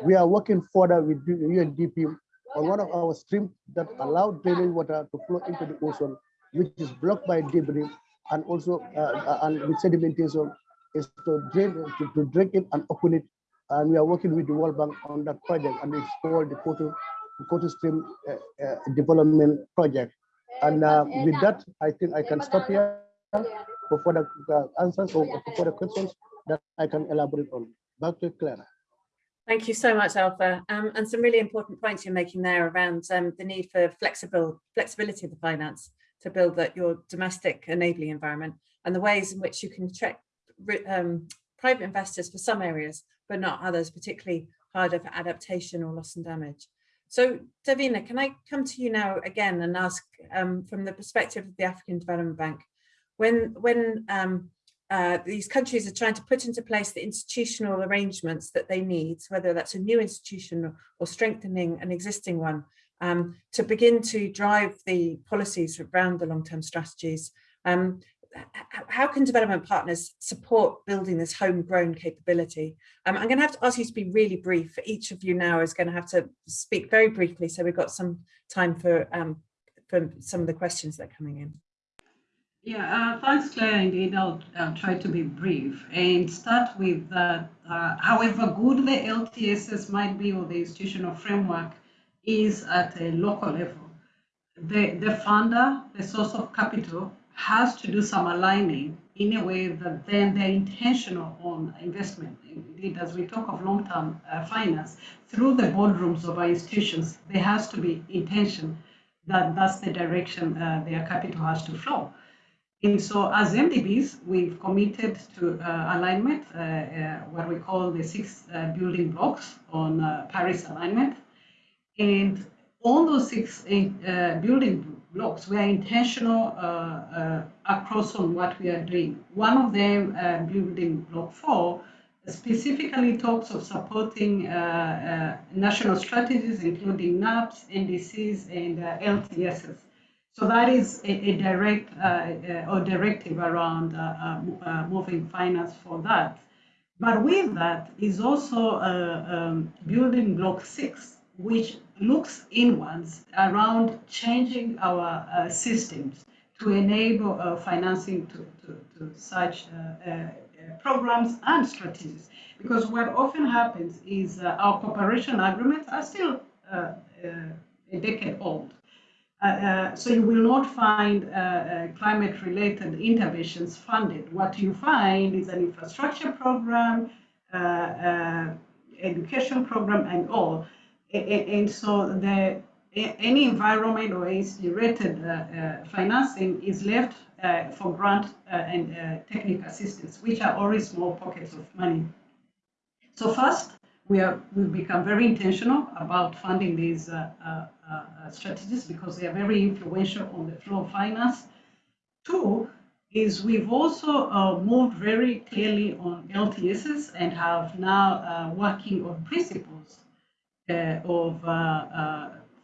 S4: we are working further with UNDP on one of our streams that allow drainage water to flow into the ocean, which is blocked by debris and also uh, uh, and with sedimentation is to drain to, to drink it and open it. And we are working with the World Bank on that project, and it's called the Photo Photo Stream uh, uh, Development Project. And uh, with that, I think I can stop here for further uh, answers or for further questions that I can elaborate on. Back to Clara.
S2: Thank you so much, Alpha. Um, and some really important points you're making there around um, the need for flexible flexibility of the finance to build that your domestic enabling environment and the ways in which you can check um, private investors for some areas, but not others, particularly harder for adaptation or loss and damage. So Davina, can I come to you now again and ask um, from the perspective of the African Development Bank, when, when um, uh, these countries are trying to put into place the institutional arrangements that they need, whether that's a new institution or strengthening an existing one, um, to begin to drive the policies around the long-term strategies. Um, how can development partners support building this homegrown capability? Um, I'm going to have to ask you to be really brief. For each of you now is going to have to speak very briefly, so we've got some time for um, for some of the questions that are coming in.
S5: Yeah, uh, thanks, Claire. Indeed, I'll, try to be brief and start with that. Uh, however good the LTSS might be or the institutional framework is at a local level, the, the funder, the source of capital, has to do some aligning in a way that then they're intentional on investment. Indeed, as we talk of long-term uh, finance, through the boardrooms of our institutions, there has to be intention that that's the direction uh, their capital has to flow. And so as MDBs, we've committed to uh, alignment, uh, uh, what we call the six uh, building blocks on Paris alignment. And on those six uh, building blocks, we are intentional uh, uh, across on what we are doing. One of them, building block four, specifically talks of supporting uh, uh, national strategies, including NAPs, NDCs, and uh, LTSs. So that is a, a direct or directive around moving finance for that. But with that is also um, building block six, which looks inwards around changing our uh, systems to enable uh, financing to, to, to such uh, programs and strategies. Because what often happens is uh, our cooperation agreements are still uh, uh, a decade old. Uh, uh, so you will not find uh, climate-related interventions funded. What you find is an infrastructure program, education program, and all. And, so the any environment or AC-rated financing is left uh, for grant uh, and uh, technical assistance, which are always small pockets of money. So first, we are we become very intentional about funding these strategies because they are very influential on the flow of finance. Two, is we've also uh, moved very clearly on LTSs and have now uh, working on principles uh, of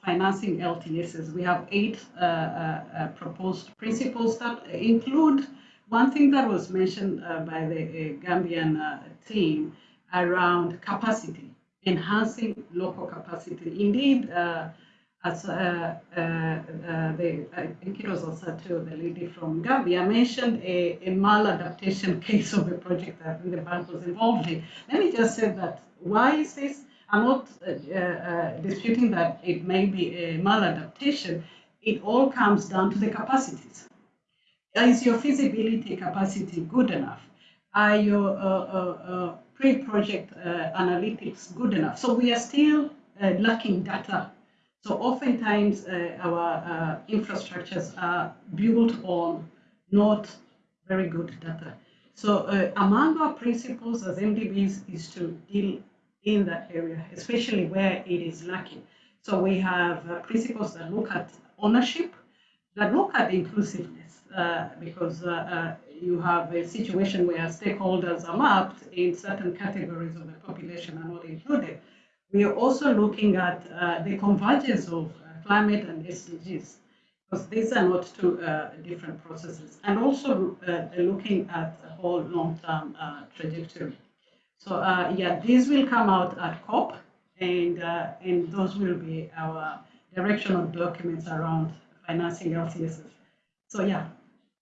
S5: financing LTSs. We have eight uh, uh, uh, proposed principles that include one thing that was mentioned by the Gambian team around capacity, enhancing local capacity. Indeed, as uh, uh, uh, the, I think it was also to the lady from Gambia mentioned a, a maladaptation [LAUGHS] case of a project that the bank was involved in. Let me just say that why is this? I'm not uh, uh, disputing that it may be a maladaptation. It all comes down to the capacities. Is your feasibility capacity good enough? Are your uh, pre-project analytics good enough? So we are still lacking data so oftentimes uh, our uh, infrastructures are built on not very good data. So uh, among our principles as MDBs is to deal in that area, especially where it is lacking. So we have uh, principles that look at ownership, that look at inclusiveness, uh, because uh, uh you have a situation where stakeholders are mapped in certain categories of the population are not included. We are also looking at uh, the convergence of uh, climate and SDGs, because these are not two different processes, and also looking at the whole long-term trajectory. So uh, yeah, these will come out at COP, and uh, and those will be our directional documents around financing LTSs. So yeah.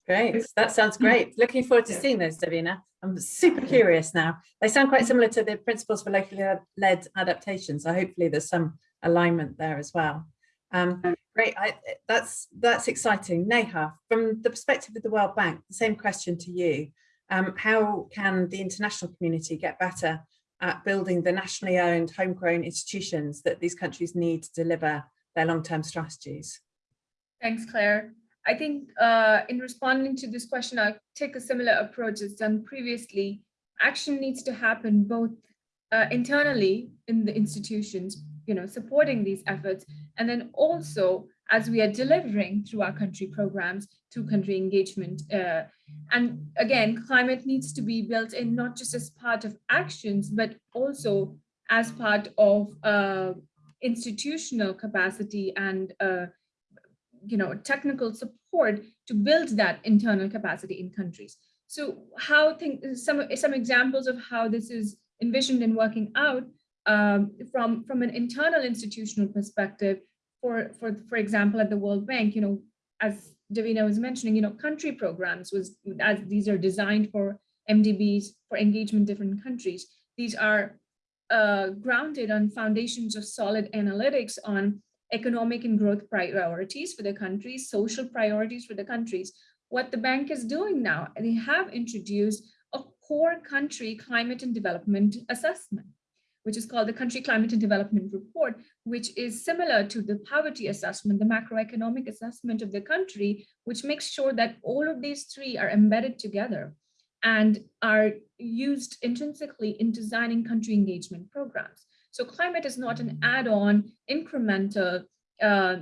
S2: Great, that sounds great. [LAUGHS] Looking forward to yeah. seeing those, Davina. I'm super curious now. They sound quite similar to the principles for locally led adaptation. So hopefully there's some alignment there as well. Um, great, I, that's that's exciting. Neha, from the perspective of the World Bank, the same question to you um, how can the international community get better at building the nationally owned homegrown institutions that these countries need to deliver their long-term strategies?
S6: Thanks, Claire. I think uh, in responding to this question, I'll take a similar approach as done previously. Action needs to happen both uh, internally in the institutions, you know, supporting these efforts, and then also as we are delivering through our country programs, through country engagement. Uh, and again, climate needs to be built in not just as part of actions, but also as part of uh, institutional capacity and uh, you know technical support to build that internal capacity in countries. So how think some some examples of how this is envisioned and working out um, from from an internal institutional perspective. For for for example, at the World Bank, you know, as Davina was mentioning, you know, country programs was as these are designed for MDBs for engagement different countries. These are uh, grounded on foundations of solid analytics on economic and growth priorities for the countries, social priorities for the countries. What the bank is doing now, they have introduced a core country climate and development assessment, which is called the Country Climate and Development Report, which is similar to the poverty assessment, the macroeconomic assessment of the country, which makes sure that all of these three are embedded together and are used intrinsically in designing country engagement programs. So climate is not an add-on incremental uh,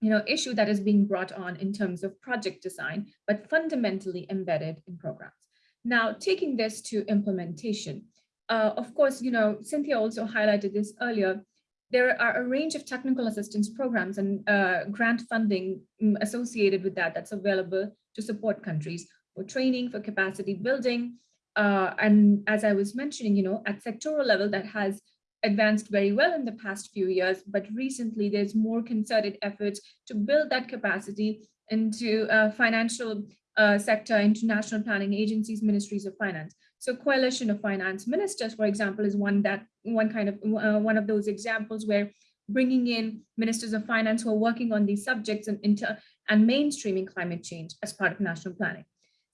S6: you know, issue that is being brought on in terms of project design, but fundamentally embedded in programs. Now, taking this to implementation, uh, of course, you know, Cynthia also highlighted this earlier, there are a range of technical assistance programs and uh, grant funding mm, associated with that that's available to support countries for training, for capacity building. Uh, and as I was mentioning, you know, at sectoral level that has advanced very well in the past few years, but recently there's more concerted efforts to build that capacity into uh, financial uh, sector, international planning agencies, ministries of finance. So coalition of finance ministers, for example, is one that one kind of uh, one of those examples where bringing in ministers of finance who are working on these subjects and inter and mainstreaming climate change as part of national planning.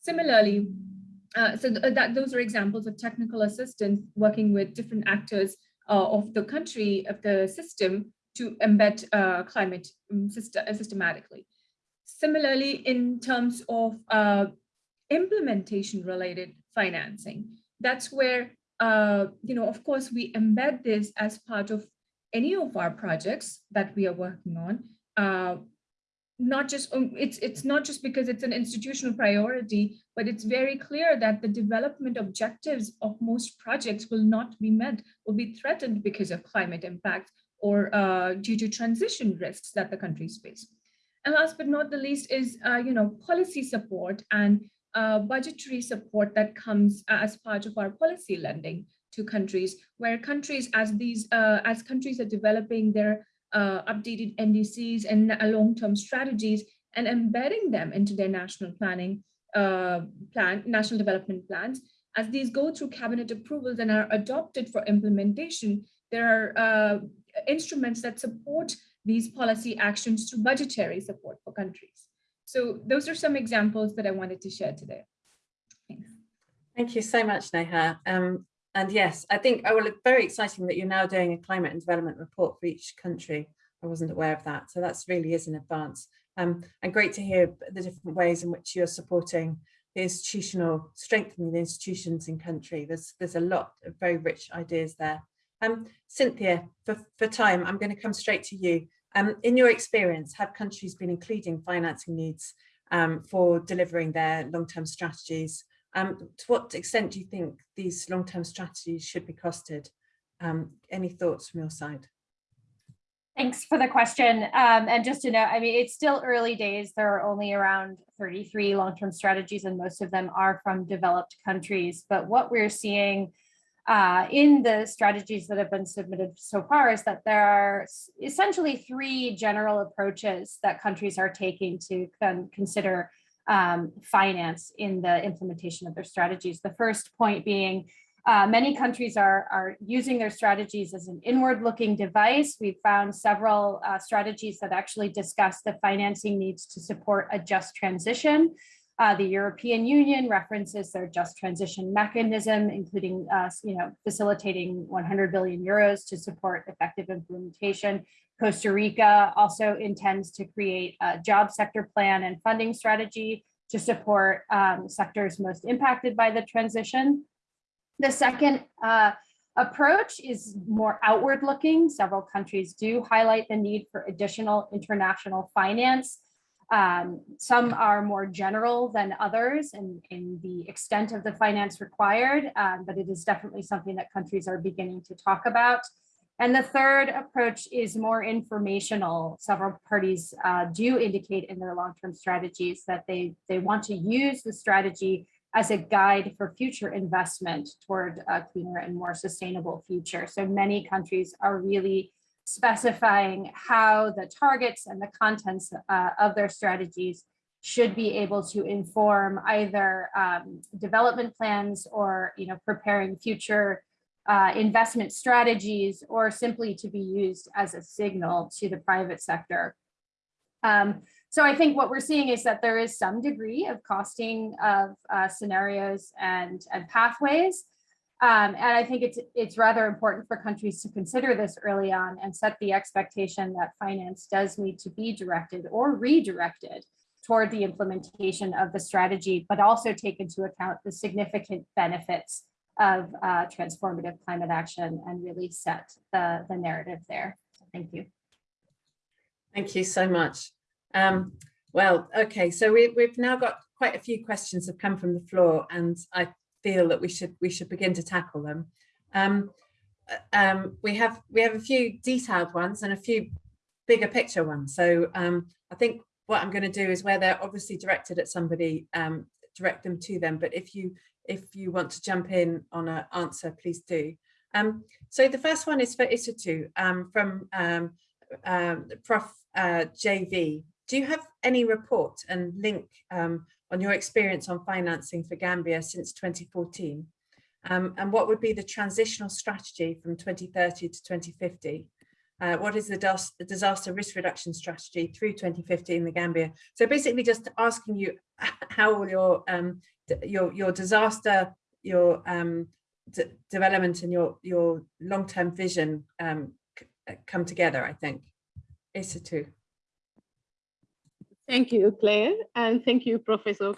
S6: Similarly, uh, so th that those are examples of technical assistance working with different actors uh, of the country, of the system to embed uh, climate um, system, systematically. Similarly, in terms of uh, implementation related financing, that's where, uh, you know, of course, we embed this as part of any of our projects that we are working on. Uh, not just um, it's it's not just because it's an institutional priority, but it's very clear that the development objectives of most projects will not be met, will be threatened because of climate impact or uh, due to transition risks that the countries face. And last but not the least is, uh, you know, policy support and uh, budgetary support that comes as part of our policy lending to countries, where countries as these uh, as countries are developing their uh, updated NDCs and uh, long-term strategies and embedding them into their national planning uh, plan, national development plans. As these go through cabinet approvals and are adopted for implementation, there are uh, instruments that support these policy actions through budgetary support for countries. So those are some examples that I wanted to share today.
S2: Thank you so much, Neha. Um, and yes, I think, oh, well, very exciting that you're now doing a climate and development report for each country. I wasn't aware of that. So that's really is an advance. Um, and great to hear the different ways in which you're supporting the institutional, strengthening the institutions in country. There's, there's a lot of very rich ideas there. Um, Cynthia, for, for time, I'm going to come straight to you. Um, in your experience, have countries been including financing needs um, for delivering their long-term strategies? Um, to what extent do you think these long-term strategies should be costed? Um, any thoughts from your side?
S7: Thanks for the question. Um, and just to note, I mean, it's still early days. There are only around 33 long-term strategies and most of them are from developed countries. But what we're seeing uh, in the strategies that have been submitted so far is that there are essentially three general approaches that countries are taking to consider um, finance in the implementation of their strategies. The first point being uh, many countries are, are using their strategies as an inward looking device. We've found several uh, strategies that actually discuss the financing needs to support a just transition. Uh, the European Union references their just transition mechanism, including uh, you know, facilitating 100 billion euros to support effective implementation. Costa Rica also intends to create a job sector plan and funding strategy to support um, sectors most impacted by the transition. The second uh, approach is more outward looking. Several countries do highlight the need for additional international finance. Um, some are more general than others in, in the extent of the finance required, um, but it is definitely something that countries are beginning to talk about. And the third approach is more informational. Several parties uh, do indicate in their long-term strategies that they, they want to use the strategy as a guide for future investment toward a cleaner and more sustainable future. So many countries are really specifying how the targets and the contents uh, of their strategies should be able to inform either um, development plans or you know preparing future uh, investment strategies or simply to be used as a signal to the private sector. Um, so I think what we're seeing is that there is some degree of costing of uh, scenarios and, and pathways. Um, and I think it's, it's rather important for countries to consider this early on and set the expectation that finance does need to be directed or redirected toward the implementation of the strategy, but also take into account the significant benefits of uh, transformative climate action and really set the, the narrative there. Thank you.
S2: Thank you so much. Um, well, okay, so we, we've now got quite a few questions have come from the floor and I feel that we should we should begin to tackle them. Um, uh, um, we have we have a few detailed ones and a few bigger picture ones. So um, I think what I'm going to do is where they're obviously directed at somebody, um, direct them to them. But if you if you want to jump in on an answer, please do. Um, so the first one is for Isatu um, from Prof uh, JV do you have any report and link on your experience on financing for Gambia since 2014? Um, and what would be the transitional strategy from 2030 to 2050? Uh, what is the, disaster risk reduction strategy through 2050 in the Gambia? So basically just asking you how will your, um, your, your disaster, your um, development and your, your long-term vision um, come together, I think. Isatu.
S3: Thank you, Claire, and thank you, Professor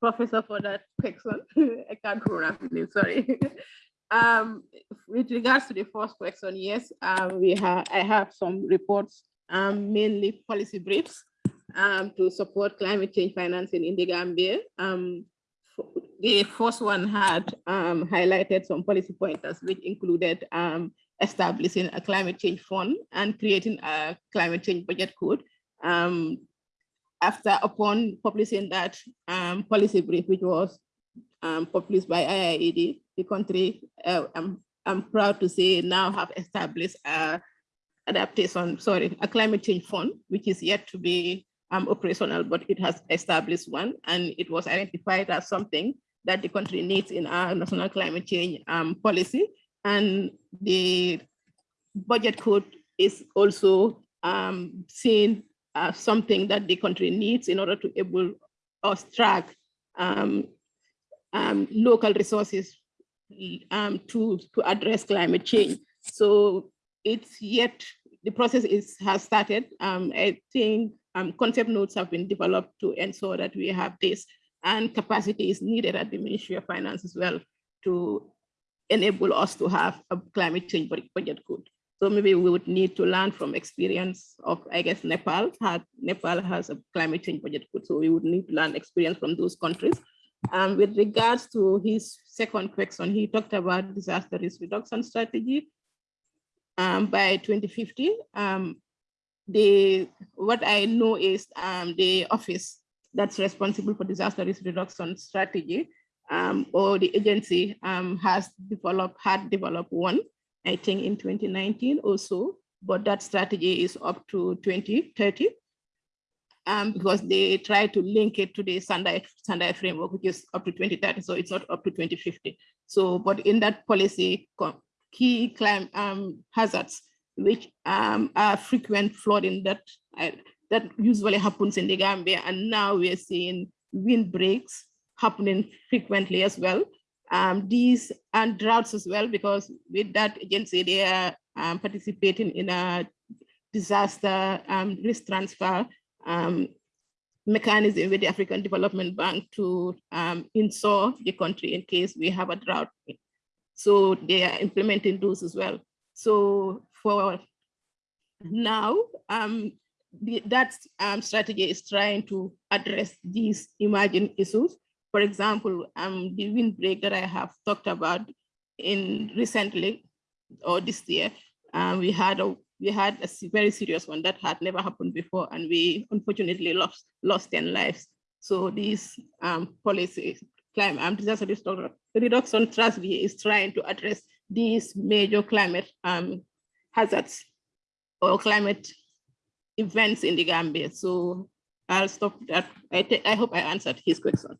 S3: Professor, for that question. [LAUGHS] I can't pronounce name, sorry. [LAUGHS] um, with regards to the first question, yes, um, we have I have some reports, um, mainly policy briefs, um, to support climate change financing in the Gambia. Um, the first one had um, highlighted some policy pointers, which included um, establishing a climate change fund and creating a climate change budget code um, after upon publishing that um, policy brief, which was um, published by IIED, the country, uh, I'm, I'm proud to say now have established a adaptation, sorry, a climate change fund, which is yet to be um, operational, but it has established one and it was identified as something that the country needs in our national climate change um, policy. And the budget code is also um, seen uh, something that the country needs in order to able us track um, um, local resources um, to, to address climate change. So it's yet, the process is has started. Um, I think um, concept notes have been developed to ensure that we have this and capacity is needed at the Ministry of Finance as well to enable us to have a climate change budget code. So maybe we would need to learn from experience of, I guess, Nepal. Had, Nepal has a climate change budget so we would need to learn experience from those countries. Um, with regards to his second question, he talked about disaster risk reduction strategy. Um, by 2050, um, the what I know is um, the office that's responsible for disaster risk reduction strategy um, or the agency um, has developed, had developed one I think in 2019 also, but that strategy is up to 2030 um, because they try to link it to the Sendai, Sendai framework, which is up to 2030, so it's not up to 2050. So, but in that policy, key climate um, hazards, which um, are frequent flooding that, uh, that usually happens in the Gambia, and now we're seeing windbreaks happening frequently as well um, these and droughts as well, because with that agency, they are um, participating in a disaster um, risk transfer um, mechanism with the African Development Bank to um, insure the country in case we have a drought. So they are implementing those as well. So for now, um, the, that um, strategy is trying to address these emerging issues. For example, um, the windbreak that I have talked about in recently or this year, um, we had a we had a very serious one that had never happened before, and we unfortunately lost lost 10 lives. So these um, policies, climate um, disaster reduction strategy is trying to address these major climate um, hazards or climate events in the Gambia. So I'll stop that. I, I hope I answered his question.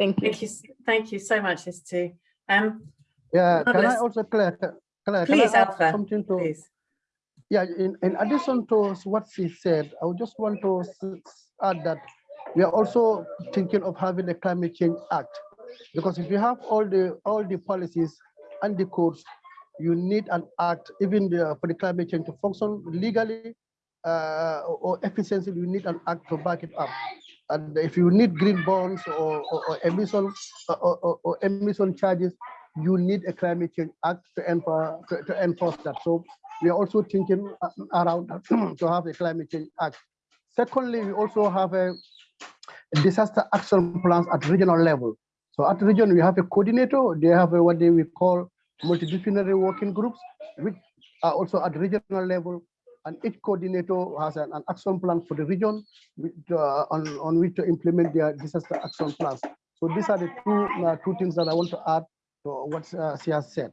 S3: Thank you.
S2: Thank you, thank you so much, Stu. Um,
S4: Yeah, can I also, Claire, ca- Claire, can I
S2: Please,
S4: add
S2: Alpha,
S4: something to?
S2: please.
S4: Yeah, in, in addition to what she said, I would just want to s- s- add that we are also thinking of having a climate change act. Because if you have all the, all the policies and the codes, you need an act, even the, for the climate change to function legally uh, or efficiently, you need an act to back it up. And if you need green bonds or, or, or emission or, or, or emission charges, you need a climate change act to enforce, to, to enforce that. So we are also thinking uh, around [CLEARS THROAT] to have a climate change act. Secondly, we also have a disaster action plans at regional level. So at region, we have a coordinator. They have a, what they we call multidisciplinary working groups, which are also at regional level. And each coordinator has an, an action plan for the region with, uh, on, on which to implement their disaster action plans. So these are the two, uh, two things that I want to add to what uh, she has said.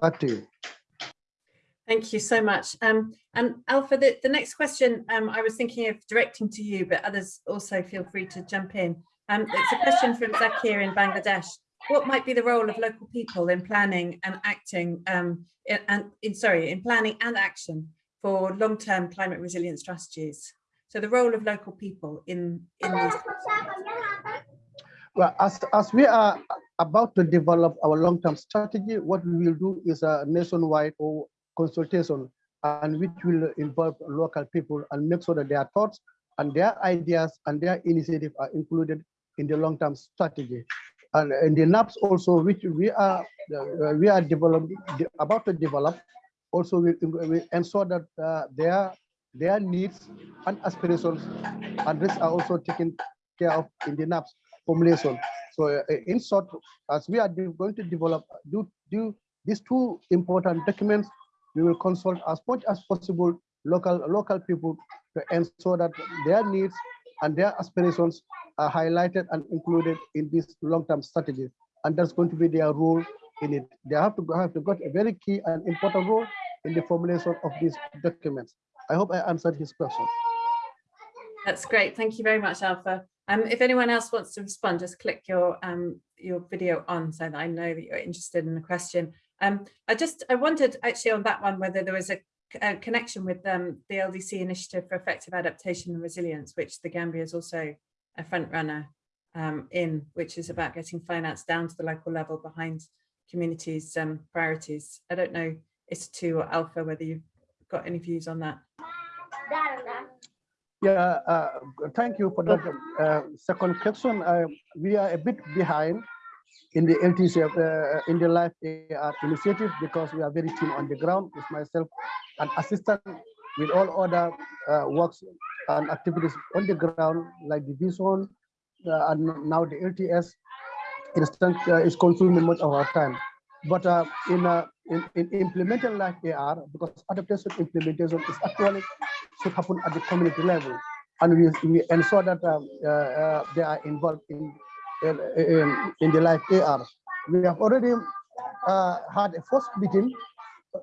S4: Back to you.
S2: Thank you so much. Um, and Alpha, the, the next question um, I was thinking of directing to you, but others also feel free to jump in. Um, it's a question from Zakir in Bangladesh. What might be the role of local people in planning and acting, um, and in sorry, in planning and action for long-term climate resilient strategies? So the role of local people in in these.
S4: Well, as, as we are about to develop our long-term strategy, what we will do is a nationwide or consultation and which will involve local people and make sure that their thoughts and their ideas and their initiative are included in the long-term strategy. And in the NAPS also, which we are uh, we are developing about to develop, also we, we ensure that uh, their their needs and aspirations and risks are also taken care of in the NAPS formulation. So uh, in short, as we are going to develop, do, do these two important documents, we will consult as much as possible local local people to ensure that their needs and their aspirations are highlighted and included in this long-term strategy. And that's going to be their role in it. They have to have to got a very key and important role in the formulation of these documents. I hope I answered his question.
S2: That's great. Thank you very much, Alpha. Um, if anyone else wants to respond, just click your um, your video on so that I know that you're interested in the question. Um, I just I wondered actually on that one whether there was a, a connection with um, the LDC initiative for effective adaptation and resilience, which the Gambia is also a front runner um, in, which is about getting finance down to the local level behind communities' um, priorities. I don't know, Isatou or Alpha, whether you've got any views on that.
S4: Yeah, uh, thank you for that uh, second question. Uh, we are a bit behind in the LDC, uh, in the Life AR initiative because we are very keen on the ground with myself and assistant with all other uh, works and activities on the ground like the vision uh, and now the LTS instant uh, is consuming much of our time. But in, in, in implementing Life AR, because adaptation implementation is actually should happen at the community level. And we, we ensure that um, uh, uh, they are involved in, in, in, in the life AR. We have already uh, had a first meeting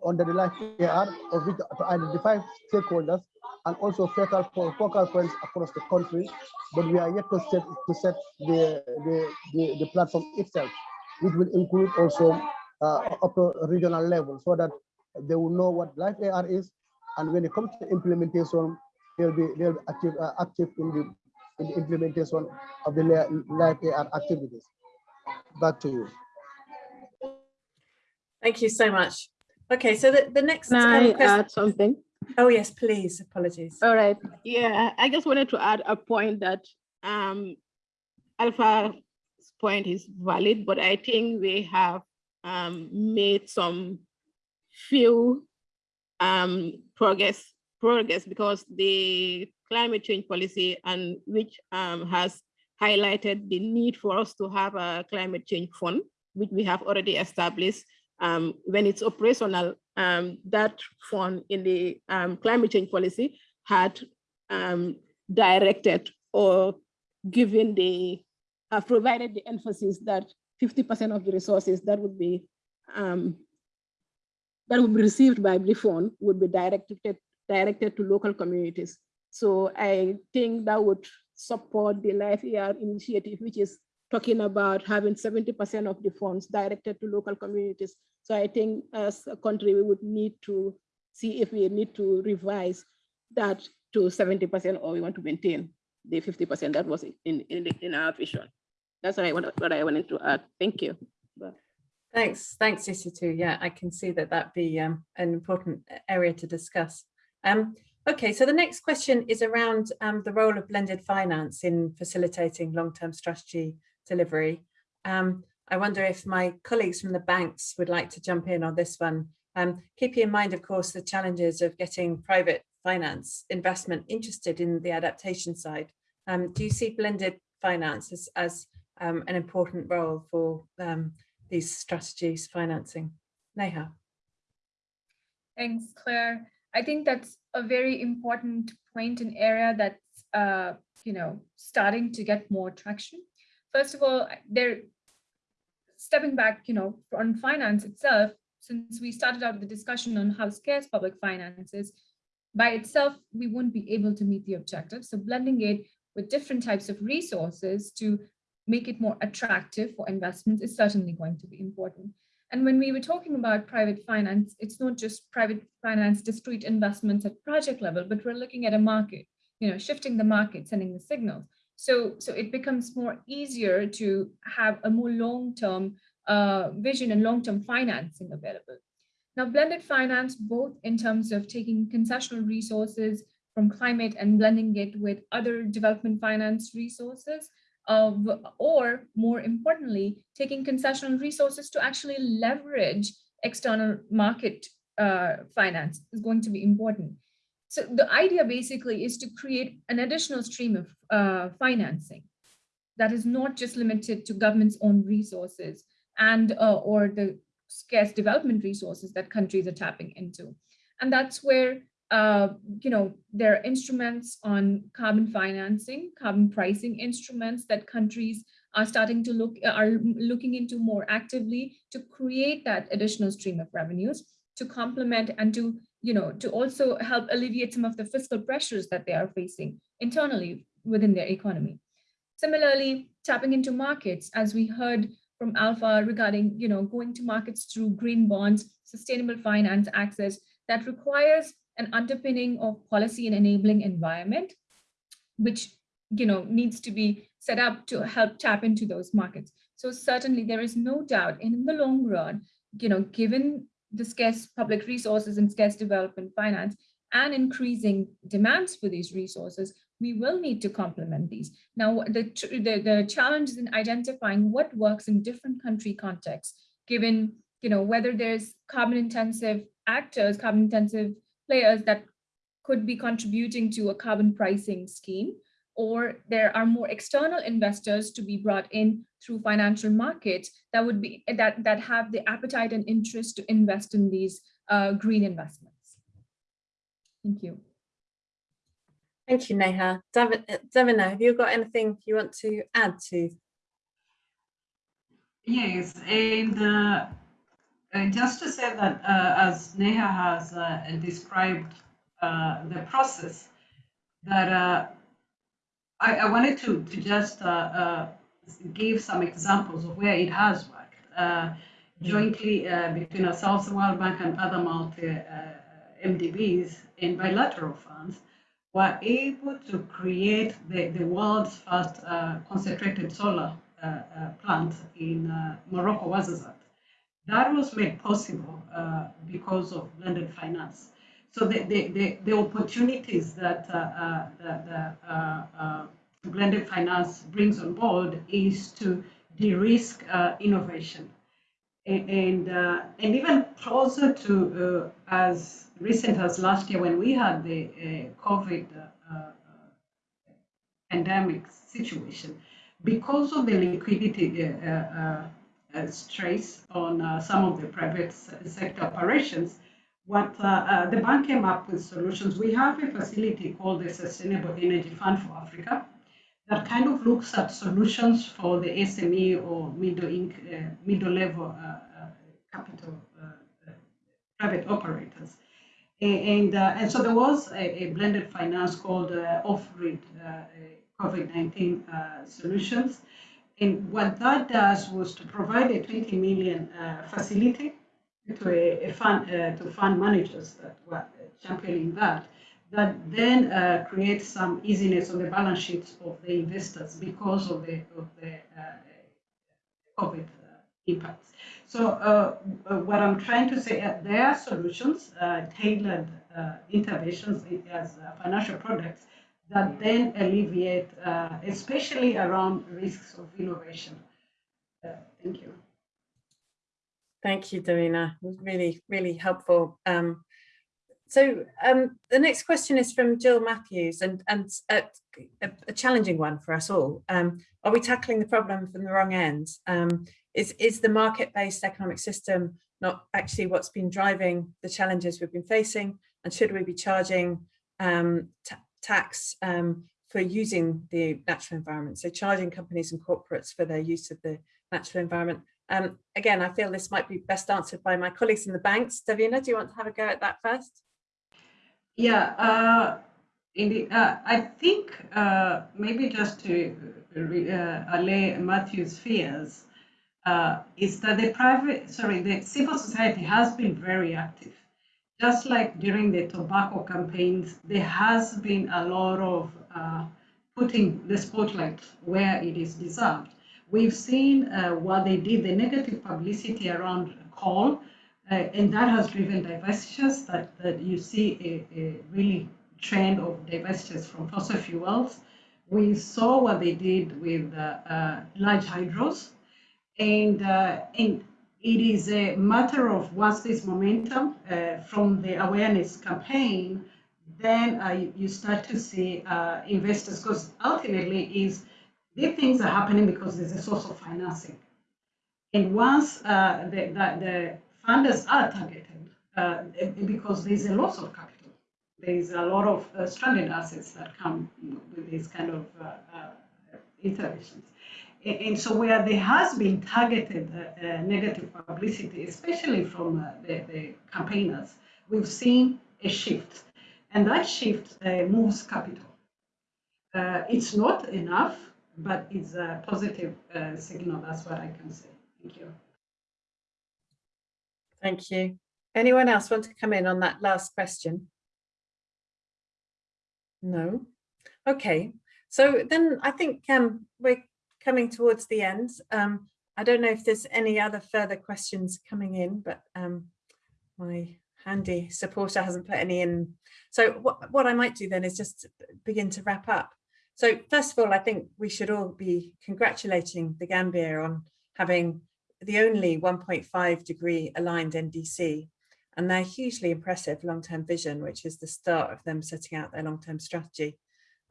S4: under the life AR of which to identify stakeholders and also focal, focal points across the country. But we are yet to set, to set the, the, the, the platform itself, which will include also up to regional level so that they will know what life AR is and when it comes to implementation, they'll be they'll be active uh, active in the in the implementation of the li- life AR activities. Back to you.
S2: Thank you so much. Okay, so the, the next
S3: Can
S2: um,
S3: I
S2: question,
S3: add something?
S2: Oh, yes, please. Apologies.
S3: All right. Yeah, I just wanted to add a point that um, Alpha's point is valid, but I think we have um, made some few um, progress progress because the climate change policy and which um, has highlighted the need for us to have a climate change fund, which we have already established. Um, when it's operational, um, that fund in the um, climate change policy had um, directed or given the, uh, provided the emphasis that 50% of the resources that would be um, that would be received by fund would be directed directed to local communities. So I think that would support the Life ER initiative, which is talking about having 70% of the funds directed to local communities. So I think as a country, we would need to see if we need to revise that to 70% or we want to maintain the 50% that was in, in, in our vision. That's what I, what I wanted to add. Thank you.
S2: Thanks, thanks, Isatou. Yeah, I can see that that be um, an important area to discuss. Um, okay, so the next question is around um, the role of blended finance in facilitating long-term strategy delivery. Um, I wonder if my colleagues from the banks would like to jump in on this one. Um, keeping in mind, of course, the challenges of getting private finance investment interested in the adaptation side. Um, do you see blended finance as, as um, an important role for these strategies financing. Neha.
S6: Thanks, Claire. I think that's a very important point and area that's, uh, you know, starting to get more traction. First of all, they're stepping back, you know, on finance itself, since we started out the discussion on how scarce public finance is, by itself, we wouldn't be able to meet the objective. So blending it with different types of resources to make it more attractive for investments is certainly going to be important. And when we were talking about private finance, it's not just private finance, discrete investments at project level, but we're looking at a market, you know, shifting the market, sending the signals. So, so it becomes more easier to have a more long-term uh, vision and long-term financing available. Now, blended finance, both in terms of taking concessional resources from climate and blending it with other development finance resources, of, or more importantly, taking concessional resources to actually leverage external market uh, finance is going to be important. So the idea basically is to create an additional stream of uh, financing that is not just limited to government's own resources and uh, or the scarce development resources that countries are tapping into. And that's where uh, you know, there are instruments on carbon financing, carbon pricing instruments that countries are starting to look, are looking into more actively to create that additional stream of revenues to complement and to, you know, to also help alleviate some of the fiscal pressures that they are facing internally within their economy. Similarly, tapping into markets, as we heard from Alpha regarding, you know, going to markets through green bonds, sustainable finance access that requires an underpinning of policy and enabling environment, which you know needs to be set up to help tap into those markets. So certainly there is no doubt in the long run, you know, given the scarce public resources and scarce development finance and increasing demands for these resources, we will need to complement these. Now, the, the, the challenge is in identifying what works in different country contexts, given, you know, whether there's carbon intensive actors, carbon intensive players that could be contributing to a carbon pricing scheme, or there are more external investors to be brought in through financial markets that would be that that have the appetite and interest to invest in these uh, green investments. Thank you.
S2: Thank you, Neha. Davina, have you got anything you want to add to?
S5: Yes, and uh, uh, just to say that, uh, as Neha has uh, described uh, the process, that uh, I, I, wanted to, to just uh, give some examples of where it has worked. Jointly between ourselves, the World Bank, and other multi MDBs in bilateral funds were able to create the, the world's first concentrated solar plant in Morocco, Ouarzazate that was made possible uh, because of blended finance. So the, the, the, the opportunities that uh, the, the blended finance brings on board is to de-risk uh, innovation. And, and, uh, and even closer to uh, as recent as last year when we had the uh, COVID uh, uh, pandemic situation, because of the liquidity stress on some of the private sector operations, what uh, uh, the bank came up with solutions. We have a facility called the Sustainable Energy Fund for Africa that kind of looks at solutions for the SME or middle, uh, middle level capital private operators. And, uh, and so there was a, a blended finance called uh, off-grid uh, COVID-19 solutions. And what that does was to provide a 20 million facility to a, a fund to fund managers that were championing that that then uh, creates some easiness on the balance sheets of the investors because of the, of the uh, COVID uh, impacts. So uh, uh, what I'm trying to say, uh, there are solutions, tailored interventions as financial products that then alleviate, especially around risks of innovation. thank you.
S2: Thank you, Davina. It was really, really helpful. Um, so um, the next question is from Jill Matthews and, and a, a, challenging one for us all. Um, are we tackling the problem from the wrong end? Um, is, is the market-based economic system not actually what's been driving the challenges we've been facing? And should we be charging um, tax um, for using the natural environment? So charging companies and corporates for their use of the natural environment. Um, again, I feel this might be best answered by my colleagues in the banks. Davina, do you want to have a go at that first?
S5: Yeah, uh, indeed. Uh, I think uh, maybe just to uh, allay Matthew's fears, uh, is that the private, sorry, the civil society has been very active. Just like during the tobacco campaigns, there has been a lot of uh, putting the spotlight where it is deserved. We've seen uh, what they did, the negative publicity around coal, uh, and that has driven divestitures that, that you see a, a really trend of divestitures from fossil fuels. We saw what they did with uh, uh, large hydros, and, uh, and it is a matter of once this momentum uh, from the awareness campaign, then uh, you start to see uh, investors, because ultimately is these things are happening because there's a source of financing. And once uh, the, the, the, funders are targeted, uh, because there's a loss of capital, there's a lot of stranded assets that come with these kind of interventions. And so where there has been targeted uh, uh, negative publicity, especially from uh, the, the, campaigners, we've seen a shift. And that shift uh, moves capital. Uh, it's not enough, but it's a positive signal. That's what I can say. Thank you.
S2: Thank you. Anyone else want to come in on that last question? No? Okay. So then I think um, we're coming towards the end. Um, I don't know if there's any other further questions coming in, but um, my handy supporter hasn't put any in. So what, what I might do then is just begin to wrap up. So first of all, I think we should all be congratulating the Gambia on having the only 1.5 degree aligned NDC and their hugely impressive long-term vision, which is the start of them setting out their long-term strategy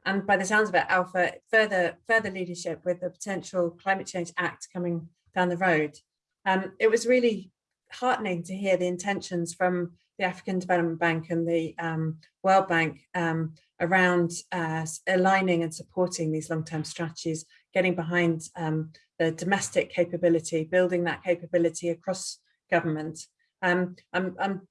S2: and by the sounds of it, Alpha, further, further leadership with the potential Climate Change Act coming down the road. Um, it was really heartening to hear the intentions from the African Development Bank and the um, World Bank um, around uh, aligning and supporting these long-term strategies, getting behind um, the domestic capability, building that capability across government. Um, I'm, I'm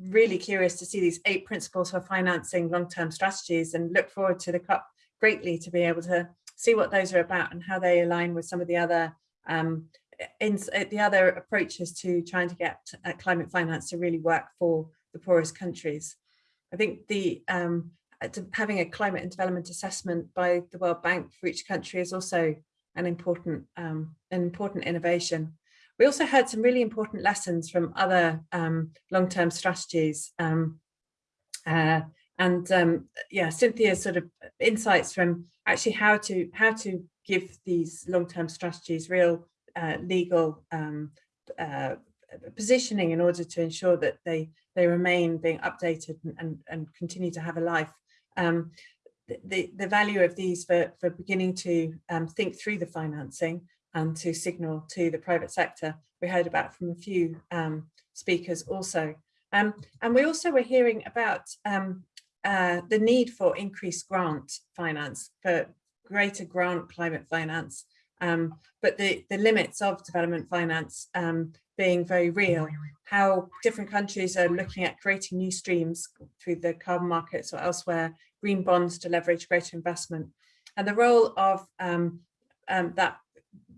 S2: really curious to see these eight principles for financing long-term strategies and look forward to the COP greatly to be able to see what those are about and how they align with some of the other um, in uh, the other approaches to trying to get uh, climate finance to really work for the poorest countries. I think the um, uh, having a climate and development assessment by the World Bank for each country is also an important um, an important innovation. We also heard some really important lessons from other um, long-term strategies. Um, Uh, and um, yeah, Cynthia's sort of insights from actually how to how to give these long-term strategies real uh, legal um, uh, positioning in order to ensure that they they remain being updated and, and, and continue to have a life. Um, the, the value of these for, for beginning to um, think through the financing and to signal to the private sector. We heard about from a few um, speakers also. Um, and we also were hearing about um, uh, the need for increased grant finance, for greater grant climate finance, um, but the, the limits of development finance um, being very real, how different countries are looking at creating new streams through the carbon markets or elsewhere, green bonds to leverage greater investment, and the role of um, um, that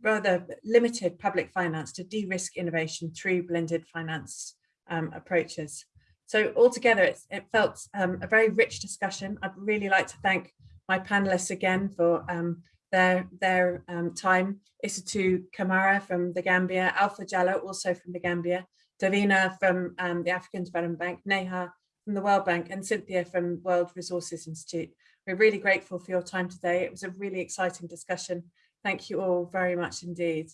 S2: rather limited public finance to de-risk innovation through blended finance um, approaches. So altogether, it felt um, a very rich discussion. I'd really like to thank my panelists again for um, their, their um, time. Isatou Kamara from the Gambia, Alpha Jallow also from the Gambia, Davina from um, the African Development Bank, Neha from the World Bank and Cynthia from World Resources Institute. We're really grateful for your time today. It was a really exciting discussion. Thank you all very much indeed.